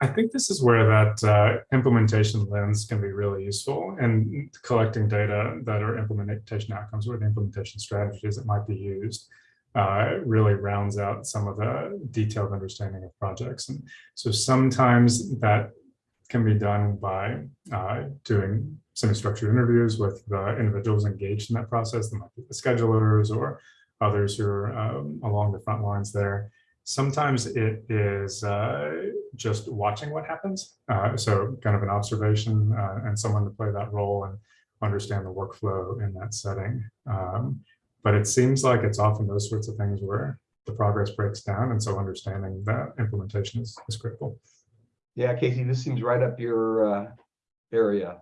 S9: I think this is where that uh, implementation lens can be really useful and collecting data that are implementation outcomes or the implementation strategies that might be used uh, really rounds out some of the detailed understanding of projects. And so sometimes that can be done by uh, doing semi-structured interviews with the individuals engaged in that process. The schedulers or others who are um, along the front lines there. Sometimes it is uh, just watching what happens. Uh, so kind of an observation uh, and someone to play that role and understand the workflow in that setting. Um, but it seems like it's often those sorts of things where the progress breaks down. And so understanding that implementation is, is critical.
S4: Yeah, Casey, this seems right up your uh, area.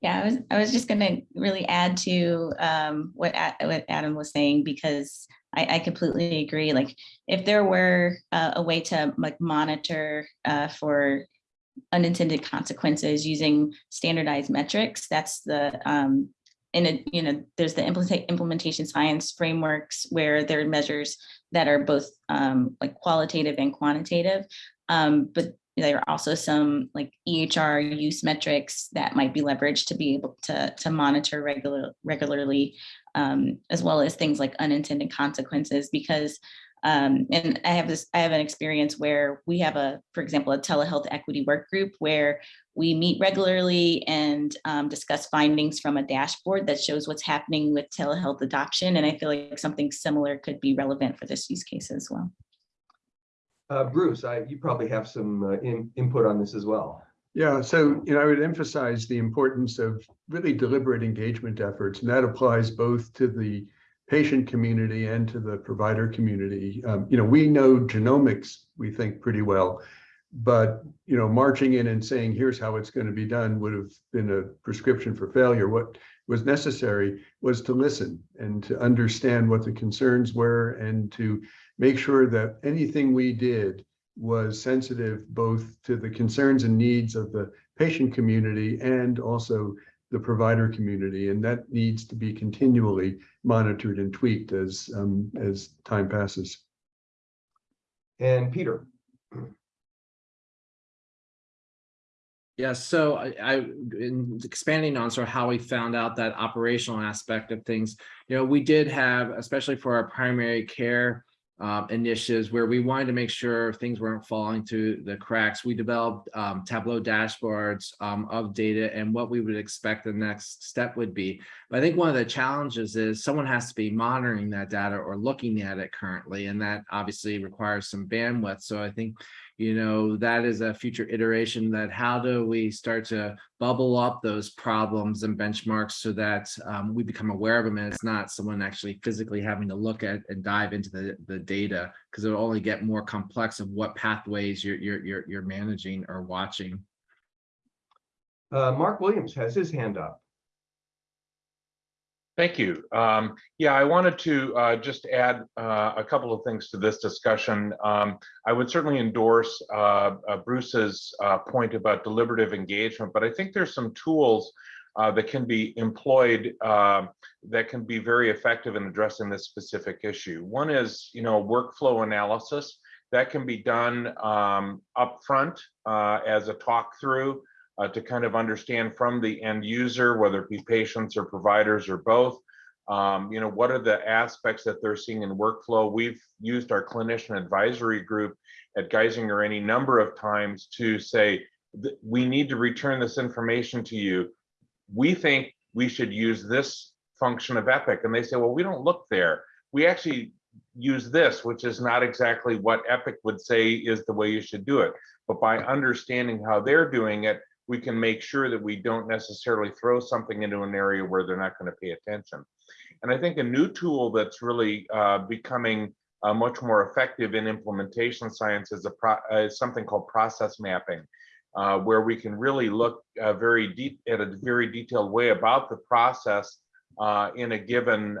S8: Yeah, I was, I was just gonna really add to um, what, A- what Adam was saying, because I, I completely agree. Like, if there were uh, a way to like monitor uh, for unintended consequences using standardized metrics, that's the, um, in a, you know, there's the implement, implementation science frameworks where there are measures that are both um, like qualitative and quantitative. Um, but there are also some like EHR use metrics that might be leveraged to be able to, to monitor regular, regularly, um, as well as things like unintended consequences because um, and I have this, I have an experience where we have a, for example, a telehealth equity work group where we meet regularly and um, discuss findings from a dashboard that shows what's happening with telehealth adoption. And I feel like something similar could be relevant for this use case as well.
S4: Uh, Bruce, I, you probably have some uh, in, input on this as well.
S7: Yeah, so, you know, I would emphasize the importance of really deliberate engagement efforts, and that applies both to the patient community and to the provider community. Um, you know, we know genomics, we think pretty well, but, you know, marching in and saying, here's how it's going to be done would have been a prescription for failure. What was necessary was to listen and to understand what the concerns were and to make sure that anything we did was sensitive both to the concerns and needs of the patient community and also the provider community. And that needs to be continually monitored and tweaked as, um, as time passes.
S4: And Peter,
S3: Yes, so I, I, in expanding on sort of how we found out that operational aspect of things, you know, we did have, especially for our primary care um, initiatives where we wanted to make sure things weren't falling through the cracks. We developed um, Tableau dashboards um, of data and what we would expect the next step would be. But I think one of the challenges is someone has to be monitoring that data or looking at it currently, and that obviously requires some bandwidth. So I think you know, that is a future iteration that how do we start to bubble up those problems and benchmarks so that um, we become aware of them and it's not someone actually physically having to look at and dive into the, the data because it'll only get more complex of what pathways you're, you're, you're, you're managing or watching.
S4: uh, Mark Williams has his hand up.
S10: Thank you. Um, yeah, I wanted to uh, just add uh, a couple of things to this discussion. Um, I would certainly endorse uh, uh, Bruce's uh, point about deliberative engagement, but I think there's some tools uh, that can be employed um, that can be very effective in addressing this specific issue. One is, you know, workflow analysis that can be done um, upfront as a talk through uh, to kind of understand from the end user, whether it be patients or providers or both, um, you know, what are the aspects that they're seeing in workflow? We've used our clinician advisory group at Geisinger any number of times to say, we need to return this information to you. We think we should use this function of Epic. And they say, well, we don't look there. We actually use this, which is not exactly what Epic would say is the way you should do it. But by understanding how they're doing it, we can make sure that we don't necessarily throw something into an area where they're not going to pay attention. And I think a new tool that's really uh, becoming uh, much more effective in implementation science is, a pro uh, something called process mapping, uh, where we can really look uh, very deep at a very detailed way about the process uh, in a given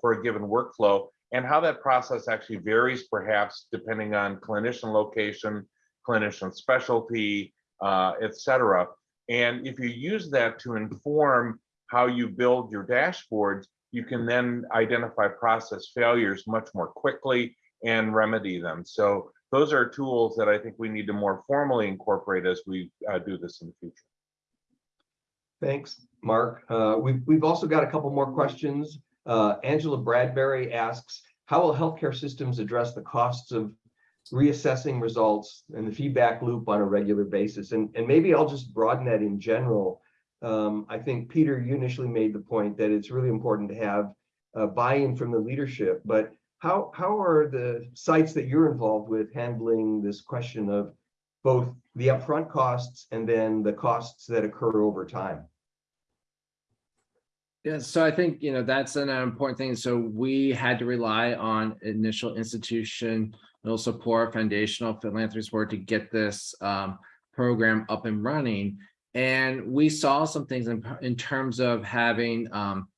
S10: for a given workflow and how that process actually varies perhaps depending on clinician location, clinician specialty, uh, et cetera. And if you use that to inform how you build your dashboards, you can then identify process failures much more quickly and remedy them. So those are tools that I think we need to more formally incorporate as we uh, do this in the future.
S4: Thanks, Mark. Uh, we've, we've also got a couple more questions. Uh, Angela Bradbury asks, how will healthcare systems address the costs of reassessing results and the feedback loop on a regular basis. And, and maybe I'll just broaden that in general. Um, I think, Peter, you initially made the point that it's really important to have uh, buy-in from the leadership, but how, how are the sites that you're involved with handling this question of both the upfront costs and then the costs that occur over time?
S3: Yeah, so I think, you know, that's an important thing. So we had to rely on initial institutional support, foundational philanthropy support to get this um, program up and running. And we saw some things in, in terms of having um,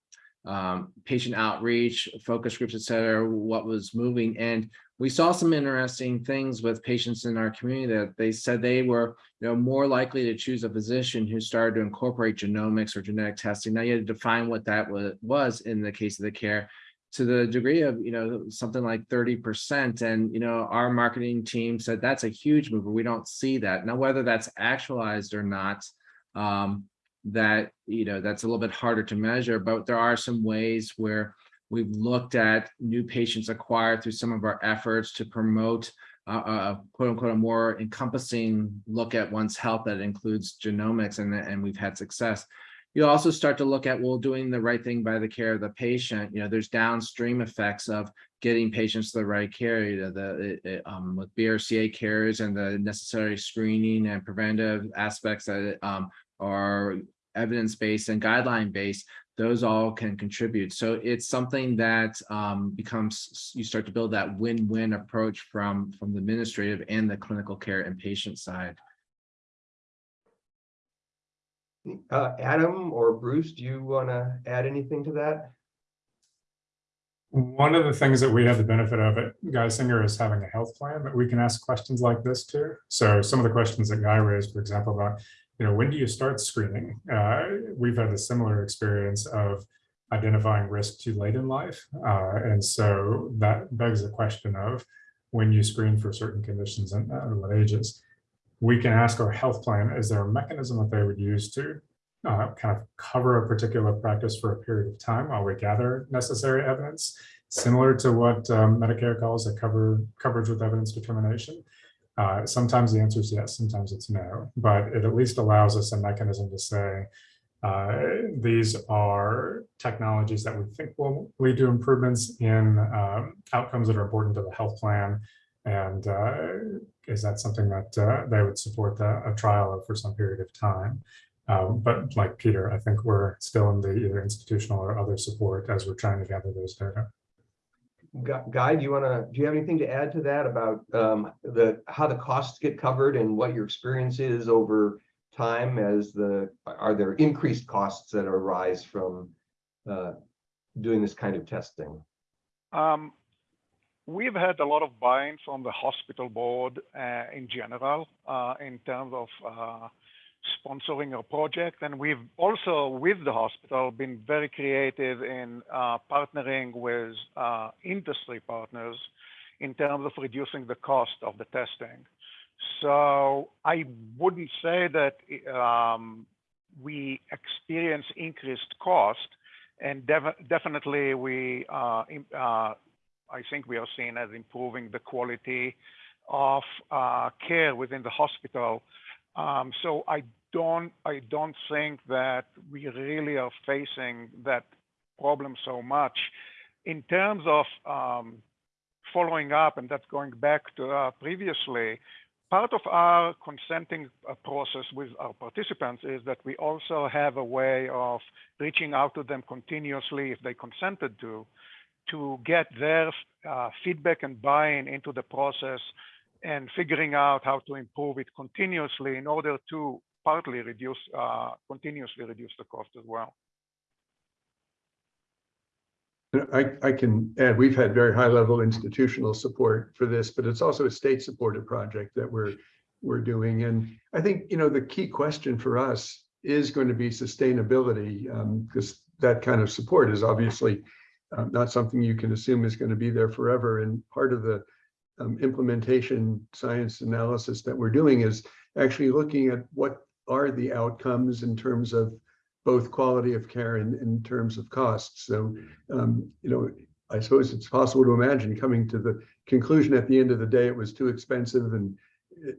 S3: um, patient outreach, focus groups, et cetera, what was moving. And we saw some interesting things with patients in our community that they said they were you know, more likely to choose a physician who started to incorporate genomics or genetic testing. Now you had to define what that was in the case of the care to the degree of, you know, something like 30%. And, you know, our marketing team said that's a huge mover. We don't see that. Now, whether that's actualized or not, um, that, you know, that's a little bit harder to measure, but there are some ways where we've looked at new patients acquired through some of our efforts to promote a quote unquote, a more encompassing look at one's health that includes genomics and, and we've had success. You also start to look at, well, doing the right thing by the care of the patient. You know, there's downstream effects of getting patients the right care, you know, the it, it, um, with BRCA carriers and the necessary screening and preventive aspects that um, are evidence-based and guideline-based, those all can contribute. So it's something that um, becomes, you start to build that win-win approach from, from the administrative and the clinical care and patient side.
S4: Uh, Adam or Bruce, do you want to add anything to that?
S9: One of the things that we have the benefit of at Geisinger is having a health plan that we can ask questions like this to. So some of the questions that Gai raised, for example, about, you know, when do you start screening? Uh, we've had a similar experience of identifying risk too late in life. Uh, and so that begs the question of when you screen for certain conditions and at what ages. We can ask our health plan, is there a mechanism that they would use to uh, kind of cover a particular practice for a period of time while we gather necessary evidence, similar to what um, Medicare calls a cover coverage with evidence determination. Uh, sometimes the answer is yes, sometimes it's no, but it at least allows us a mechanism to say, uh, these are technologies that we think will lead to improvements in um, outcomes that are important to the health plan. And uh, is that something that uh, they would support the, a trial of for some period of time? Um, but like Peter, I think we're still in the either institutional or other support as we're trying to gather those data.
S4: Gai, do you want to, do you have anything to add to that about um, the, how the costs get covered and what your experience is over time as the, are there increased costs that arise from uh, doing this kind of testing?
S6: Um, we've had a lot of buy-in from the hospital board uh, in general uh, in terms of uh, sponsoring our project. And we've also, with the hospital, been very creative in partnering with industry partners in terms of reducing the cost of the testing. So I wouldn't say that um, we experience increased cost, and def definitely we, I think we are seen as improving the quality of uh, care within the hospital. Um, so I don't, I don't think that we really are facing that problem so much. In terms of um, following up, and that's going back to uh, previously, part of our consenting uh, process with our participants is that we also have a way of reaching out to them continuously if they consented to, to get their uh, feedback and buy-in into the process and figuring out how to improve it continuously in order to partly reduce, uh, continuously reduce the cost as well.
S7: I, I can add, we've had very high level institutional support for this, but it's also a state supported project that we're, we're doing. And I think, you know, the key question for us is going to be sustainability because um, that kind of support is obviously uh, not something you can assume is going to be there forever. And part of the um, implementation science analysis that we're doing is actually looking at what are the outcomes in terms of both quality of care and in terms of costs. So, um, you know, I suppose it's possible to imagine coming to the conclusion at the end of the day, it was too expensive and,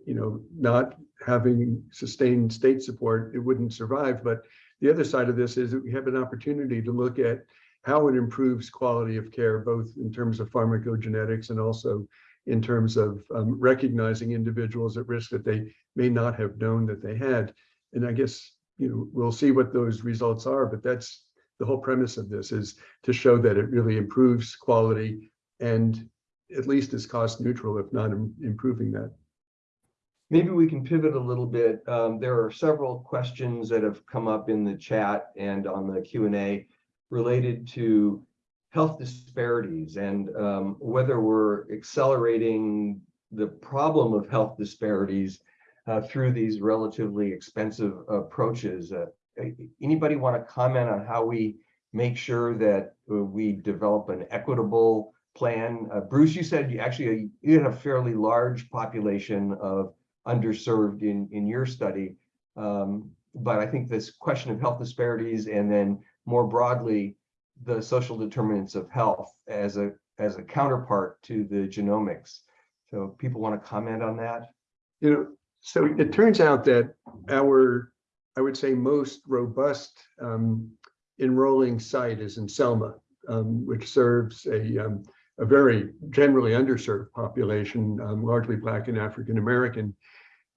S7: you know, not having sustained state support, it wouldn't survive. But the other side of this is that we have an opportunity to look at how it improves quality of care, both in terms of pharmacogenetics and also in terms of um, recognizing individuals at risk that they may not have known that they had. And I guess, you know, we'll see what those results are, but that's the whole premise of this is to show that it really improves quality and at least is cost neutral, if not im- improving that.
S4: Maybe we can pivot a little bit. Um, there are several questions that have come up in the chat and on the Q and A related to health disparities and um, whether we're accelerating the problem of health disparities uh, through these relatively expensive approaches. Uh, anybody want to comment on how we make sure that uh, we develop an equitable plan? Uh, Bruce, you said you actually you had a fairly large population of underserved in, in your study. Um, but I think this question of health disparities and then more broadly, the social determinants of health as a, as a counterpart to the genomics. So people want to comment on that?
S7: You know, so it turns out that our, I would say, most robust um, enrolling site is in Selma, um, which serves a, um, a very generally underserved population, um, largely Black and African American.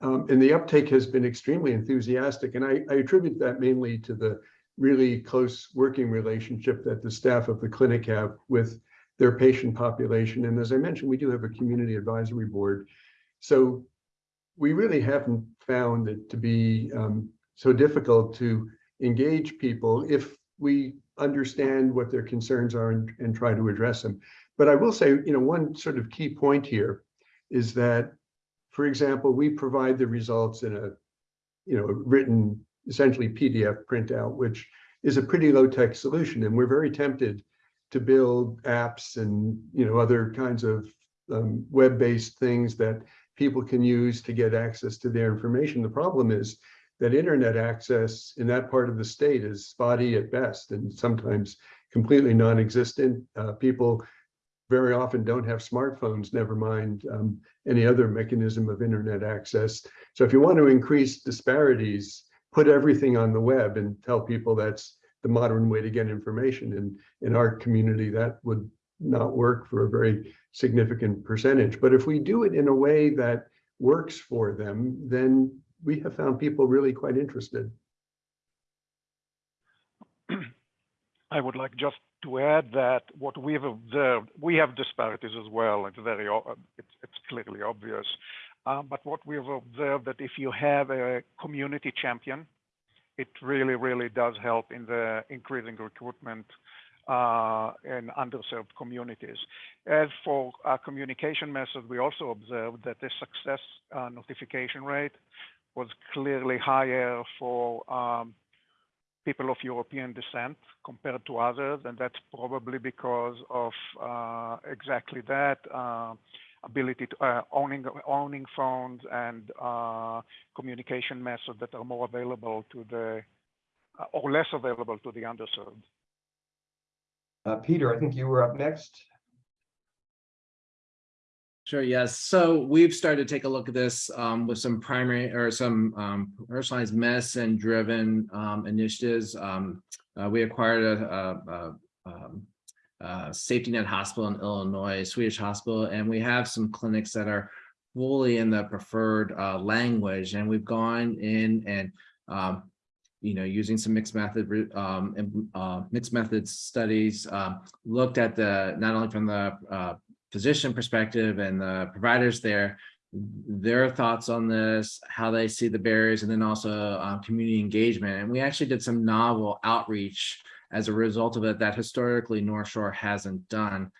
S7: Um, and the uptake has been extremely enthusiastic. And I, I attribute that mainly to the really close working relationship that the staff of the clinic have with their patient population. And as I mentioned, we do have a community advisory board. So we really haven't found it to be um, so difficult to engage people if we understand what their concerns are and, and try to address them. But I will say, you know, one sort of key point here is that, for example, we provide the results in a, you know, written essentially PDF printout, which is a pretty low tech solution. And we're very tempted to build apps and, you know, other kinds of um, web-based things that people can use to get access to their information. The problem is that internet access in that part of the state is spotty at best and sometimes completely non-existent. Uh, people very often don't have smartphones, never mind um, any other mechanism of internet access. So if you want to increase disparities, put everything on the web and tell people that's the modern way to get information. And in our community, that would not work for a very significant percentage. But if we do it in a way that works for them, then we have found people really quite interested.
S6: I would like just to add that what we have observed, we have disparities as well. It's very, it's, it's clearly obvious. Um, but what we have observed that if you have a community champion, it really, really does help in the increasing recruitment uh, in underserved communities. As for our communication method, we also observed that the success uh, notification rate was clearly higher for um, people of European descent compared to others, and that's probably because of uh, exactly that uh, ability to uh, owning owning phones and uh, communication methods that are more available to the uh, or less available to the underserved.
S4: Uh, Peter, I think you were up next.
S3: Sure, yes. So we've started to take a look at this um, with some primary or some um, personalized medicine driven um, initiatives. Um, uh, we acquired a, a, a, um, a safety net hospital in Illinois, Swedish hospital, and we have some clinics that are fully in the preferred uh, language. And we've gone in and um, you know, using some mixed method, um, uh, mixed methods studies, um, looked at the, not only from the, uh, physician perspective and the providers there, their thoughts on this, how they see the barriers, and then also um, community engagement. And we actually did some novel outreach as a result of it that historically North Shore hasn't done.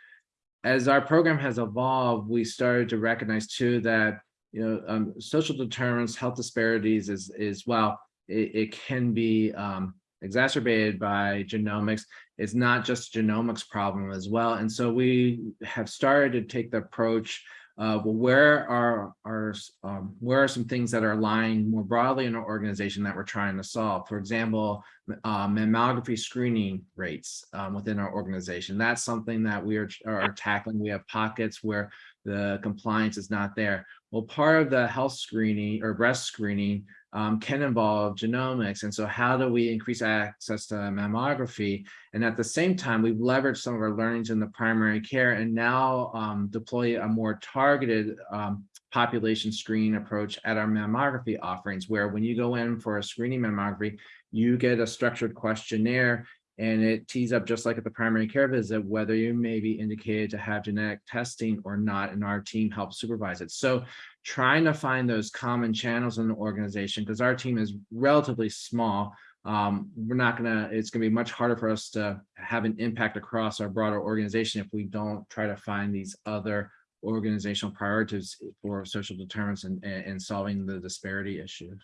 S3: As our program has evolved, we started to recognize too that you know um, social determinants, health disparities is is well, it, it can be um, exacerbated by genomics. It's not just a genomics problem as well. And so we have started to take the approach of well, where are, are um, where are some things that are lying more broadly in our organization that we're trying to solve? For example, uh, mammography screening rates um, within our organization. That's something that we are, are tackling. We have pockets where the compliance is not there. Well, part of the health screening or breast screening um, can involve genomics. And so how do we increase access to mammography? And at the same time, we've leveraged some of our learnings in the primary care and now um, deploy a more targeted um, population screening approach at our mammography offerings, where when you go in for a screening mammography, you get a structured questionnaire And it tees up just like at the primary care visit, whether you may be indicated to have genetic testing or not, and our team helps supervise it. So trying to find those common channels in the organization, because our team is relatively small, um, we're not gonna, it's gonna be much harder for us to have an impact across our broader organization if we don't try to find these other organizational priorities for social determinants and, and and solving the disparity issue.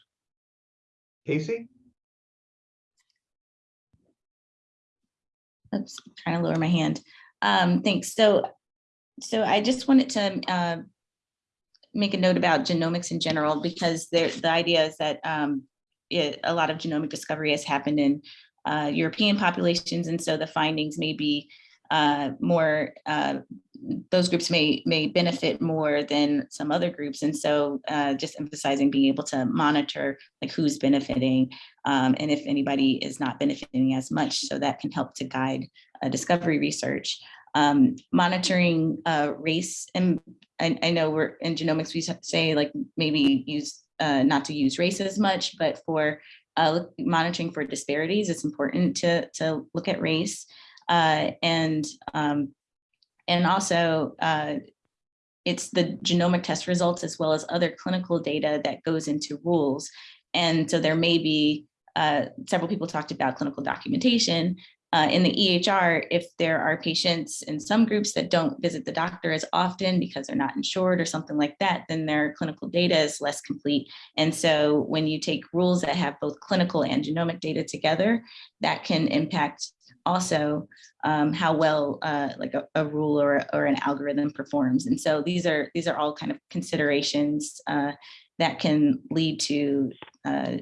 S4: Casey?
S8: Oops, trying to lower my hand. Um, thanks. So, so I just wanted to uh, make a note about genomics in general, because the idea is that um, it, a lot of genomic discovery has happened in uh, European populations, and so the findings may be uh, more, uh, those groups may may benefit more than some other groups. And so uh, just emphasizing being able to monitor like who's benefiting um, and if anybody is not benefiting as much, so that can help to guide uh, discovery research. Um, monitoring uh, race, and I, I know we're in genomics, we say like maybe use uh, not to use race as much, but for uh, monitoring for disparities, it's important to, to look at race. Uh, and um, and also uh, it's the genomic test results as well as other clinical data that goes into rules. And so there may be uh, several people talked about clinical documentation. Uh, in the EHR, if there are patients in some groups that don't visit the doctor as often because they're not insured or something like that, then their clinical data is less complete. And so when you take rules that have both clinical and genomic data together, that can impact also um, how well uh, like a, a rule or, or an algorithm performs. And so these are these are all kind of considerations uh, that can lead to uh,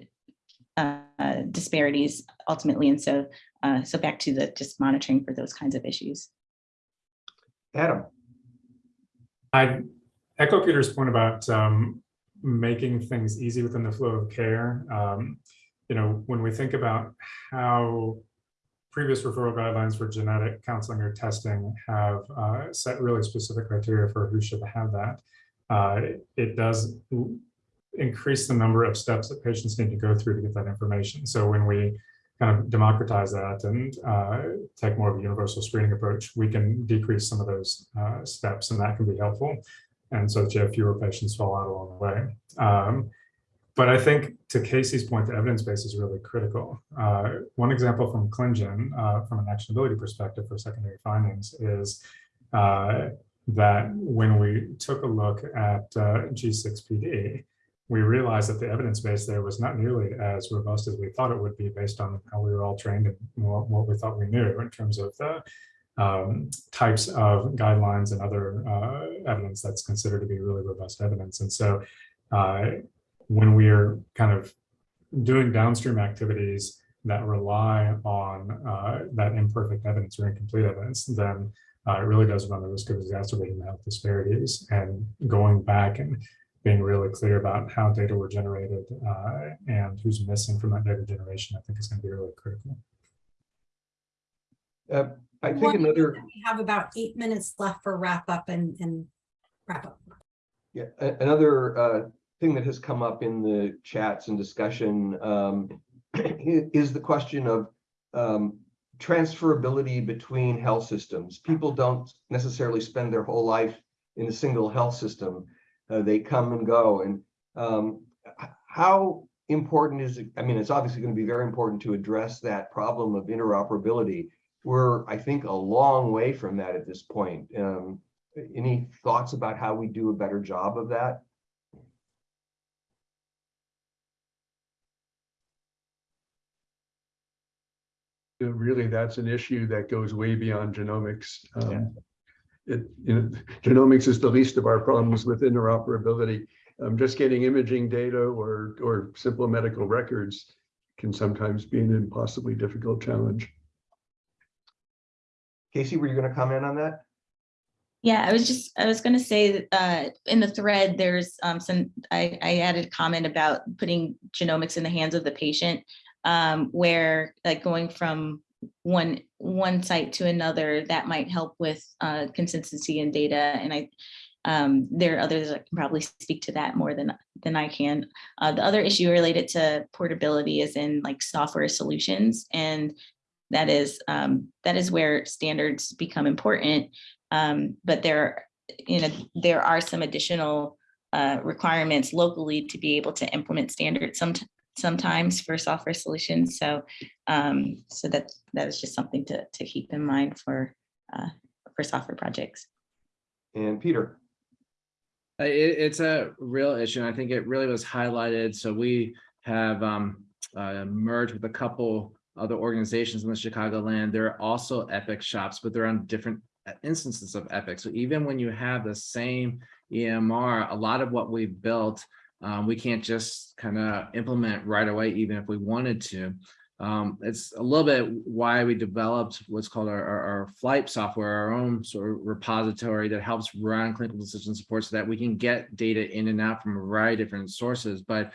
S8: uh, disparities ultimately. And so, uh, so back to the just monitoring for those kinds of issues.
S4: Adam?
S9: I echo Peter's point about um, making things easy within the flow of care. Um, you know, when we think about how previous referral guidelines for genetic counseling or testing have uh, set really specific criteria for who should have that, uh, it does increase the number of steps that patients need to go through to get that information. So when we kind of democratize that and uh, take more of a universal screening approach, we can decrease some of those uh, steps and that can be helpful. And so that you have fewer patients fall out along the way. Um, but I think to Casey's point, the evidence base is really critical. Uh, one example from ClinGen, uh, from an actionability perspective for secondary findings is uh, that when we took a look at uh, G6PD, we realized that the evidence base there was not nearly as robust as we thought it would be based on how we were all trained and what, what we thought we knew in terms of the um, types of guidelines and other uh, evidence that's considered to be really robust evidence. And so uh, when we are kind of doing downstream activities that rely on uh, that imperfect evidence or incomplete evidence, then uh, it really does run the risk of exacerbating the health disparities and going back and being really clear about how data were generated uh, and who's missing from that data generation, I think is going to be really critical.
S4: Uh, I think
S2: One-
S4: another,
S2: We have about eight minutes left for wrap up and, and wrap up.
S4: yeah, another uh, thing that has come up in the chats and discussion um, <clears throat> is the question of um, transferability between health systems. People don't necessarily spend their whole life in a single health system. Uh, They come and go. And um, how important is it? I mean, it's obviously going to be very important to address that problem of interoperability. We're, I think, a long way from that at this point. Um, Any thoughts about how we do a better job of that?
S7: Really, that's an issue that goes way beyond genomics. Um, It, you know, genomics is the least of our problems with interoperability. Um, just getting imaging data or, or simple medical records can sometimes be an impossibly difficult challenge.
S4: Casey, were you going to comment on that?
S8: Yeah, I was just, I was gonna say, that, uh, in the thread, there's um, some, I, I added a comment about putting genomics in the hands of the patient. Um, where like going from one, one site to another, that might help with uh, consistency in data. And I, um, there are others that can probably speak to that more than, than I can. Uh, the other issue related to portability is in like software solutions and that is um, that is where standards become important. Um, but there, you know, there are some additional uh, requirements locally to be able to implement standards some, sometimes for software solutions. So, um, so that that is just something to to keep in mind for uh, for software projects.
S4: And Peter,
S3: Uh, It, it's a real issue, and I think it really was highlighted. So we have um, uh, merged with a couple other organizations in the Chicagoland. There are also Epic shops, but they're on different uh, instances of Epic. So even when you have the same EMR, a lot of what we've built, um, we can't just kind of implement right away, even if we wanted to. Um, it's a little bit why we developed what's called our, our, our flight software, our own sort of repository that helps run clinical decision support so that we can get data in and out from a variety of different sources. But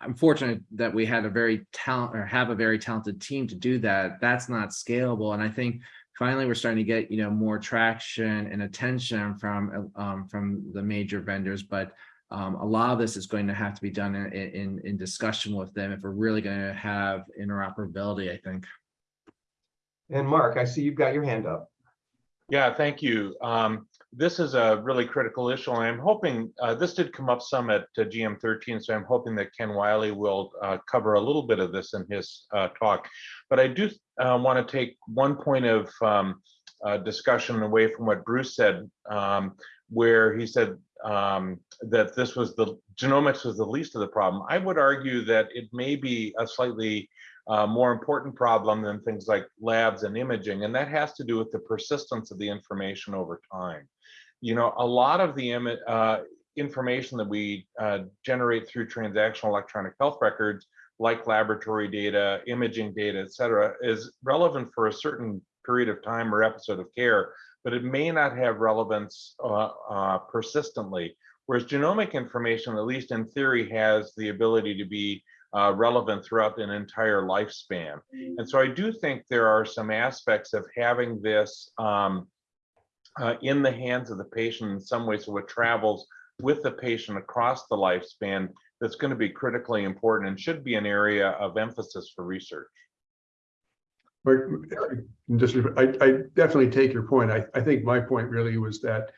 S3: I'm fortunate that we had a very talent or have a very talented team to do that. That's not scalable. And I think finally we're starting to get, you know, more traction and attention from, um, from the major vendors, but um, a lot of this is going to have to be done in, in, in discussion with them if we're really going to have interoperability, I think.
S4: and Mark, I see you've got your hand up.
S10: Yeah, thank you. Um, this is a really critical issue, and I'm hoping, uh, this did come up some at uh, GM thirteen, so I'm hoping that Ken Wiley will uh, cover a little bit of this in his uh, talk. But I do want to take one point of um, uh, discussion away from what Bruce said, um, where he said um, that this was the genomics was the least of the problem. I would argue that it may be a slightly uh, more important problem than things like labs and imaging, and that has to do with the persistence of the information over time. You know, a lot of the uh, information that we uh, generate through transactional electronic health records, like laboratory data, imaging data, et cetera, is relevant for a certain period of time or episode of care, but it may not have relevance uh, uh, persistently. Whereas genomic information, at least in theory, has the ability to be uh, relevant throughout an entire lifespan. And so I do think there are some aspects of having this um, uh, in the hands of the patient in some way, so it travels with the patient across the lifespan that's going to be critically important and should be an area of emphasis for research.
S7: Mark, just, I, I definitely take your point. I, I think my point really was that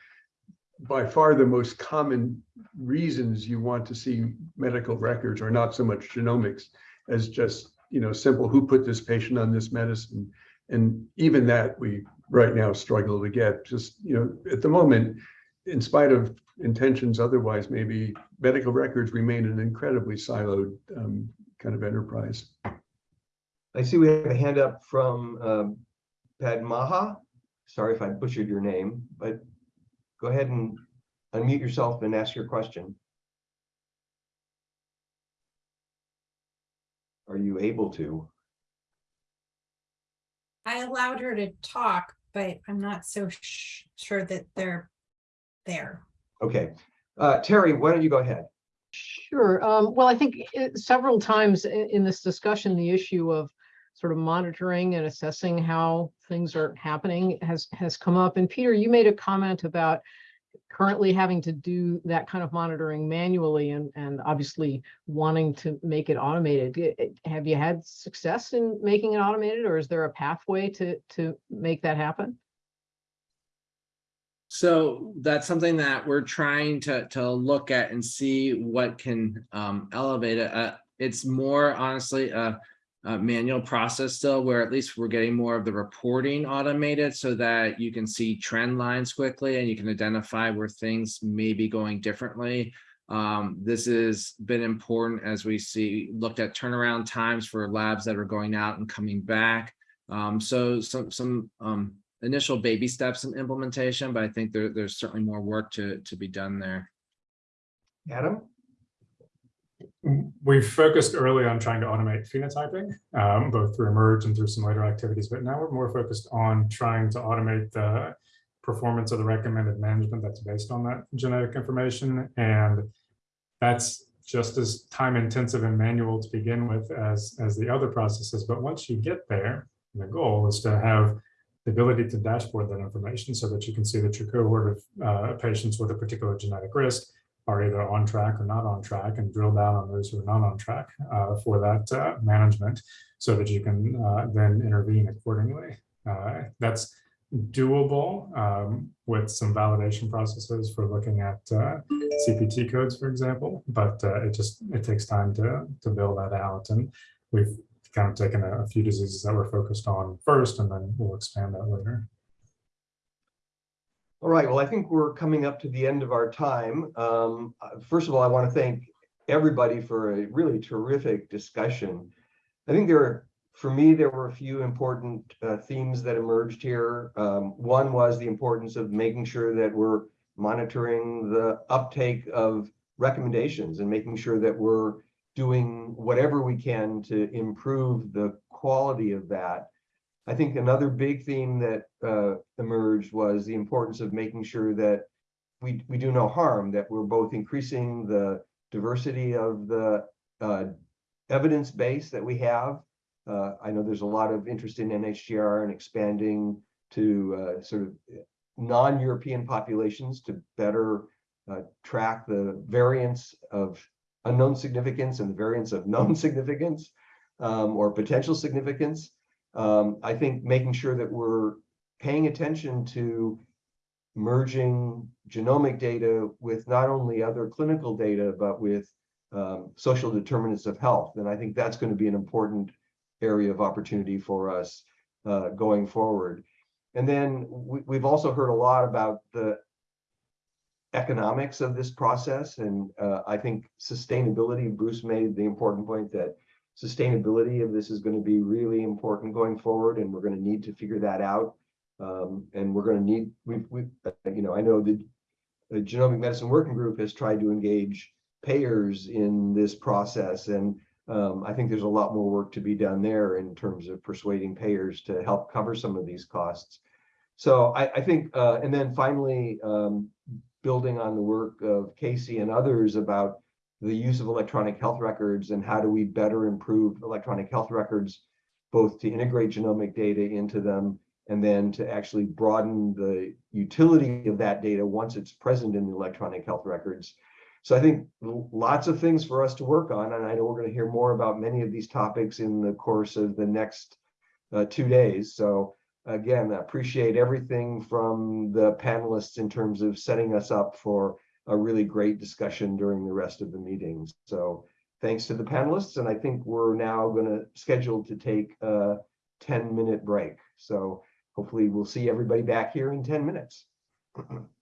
S7: by far the most common reasons you want to see medical records are not so much genomics as just, you know, simple, who put this patient on this medicine? And even that we right now struggle to get just, you know, at the moment, in spite of intentions otherwise, maybe medical records remain an incredibly siloed um, kind of enterprise.
S4: I see we have a hand up from um, Padmaha. Sorry if I butchered your name, but go ahead and unmute yourself and ask your question. Are you able to?
S2: I allowed her to talk, but I'm not so sh- sure that they're there.
S4: Okay, uh, Teri, why don't you go ahead?
S5: Sure. Um, well, I think it- several times i- in this discussion, the issue of sort of monitoring and assessing how things are happening has, has come up. And Peter, you made a comment about currently having to do that kind of monitoring manually and, and obviously wanting to make it automated. I- Have you had success in making it automated or is there a pathway to, to make that happen?
S3: So that's something that we're trying to, to look at and see what can um, elevate it. Uh, it's more honestly a, a manual process still, where at least we're getting more of the reporting automated so that you can see trend lines quickly and you can identify where things may be going differently. Um, this has been important as we see looked at turnaround times for labs that are going out and coming back. Um, so some some um, initial baby steps in implementation, but I think there, there's certainly more work to, to be done there.
S4: Adam?
S9: We focused early on trying to automate phenotyping, um, both through eMERGE and through some later activities, but now we're more focused on trying to automate the performance of the recommended management that's based on that genetic information. And that's just as time intensive and manual to begin with as, as the other processes. But once you get there, the goal is to have the ability to dashboard that information so that you can see that your cohort of uh, patients with a particular genetic risk are either on track or not on track and drill down on those who are not on track uh, for that uh, management so that you can uh, then intervene accordingly. Uh, That's doable um, with some validation processes for looking at uh, CPT codes, for example, but uh, it just, it takes time to, to build that out. And we've kind of taken a, a few diseases that we're focused on first, and then we'll expand that later.
S4: All right, well, I think we're coming up to the end of our time. Um, First of all, I want to thank everybody for a really terrific discussion. I think there are, for me, there were a few important uh, themes that emerged here. Um, One was the importance of making sure that we're monitoring the uptake of recommendations and making sure that we're doing whatever we can to improve the quality of that. I think another big theme that uh, emerged was the importance of making sure that we, we do no harm, that we're both increasing the diversity of the uh, evidence base that we have. Uh, I know there's a lot of interest in NHGR and expanding to uh, sort of non-European populations to better uh, track the variance of unknown significance and the variance of known <laughs> significance um, or potential significance. Um, I think making sure that we're paying attention to merging genomic data with not only other clinical data, but with um, social determinants of health. And I think that's going to be an important area of opportunity for us uh, going forward. And then we, we've also heard a lot about the economics of this process. And uh, I think sustainability, Bruce made the important point that sustainability of this is going to be really important going forward, and we're going to need to figure that out. Um, and we're going to need, we've, we, uh, you know, I know the, the Genomic Medicine Working Group has tried to engage payers in this process, and um, I think there's a lot more work to be done there in terms of persuading payers to help cover some of these costs. So I, I think, uh, and then finally, um, building on the work of Casey and others about the use of electronic health records and how do we better improve electronic health records, both to integrate genomic data into them and then to actually broaden the utility of that data once it's present in the electronic health records. So I think lots of things for us to work on, and I know we're going to hear more about many of these topics in the course of the next uh, two days. So again, I appreciate everything from the panelists in terms of setting us up for a really great discussion during the rest of the meetings. So thanks to the panelists, and I think we're now going to schedule to take a 10 minute break. So hopefully we'll see everybody back here in 10 minutes. <clears throat>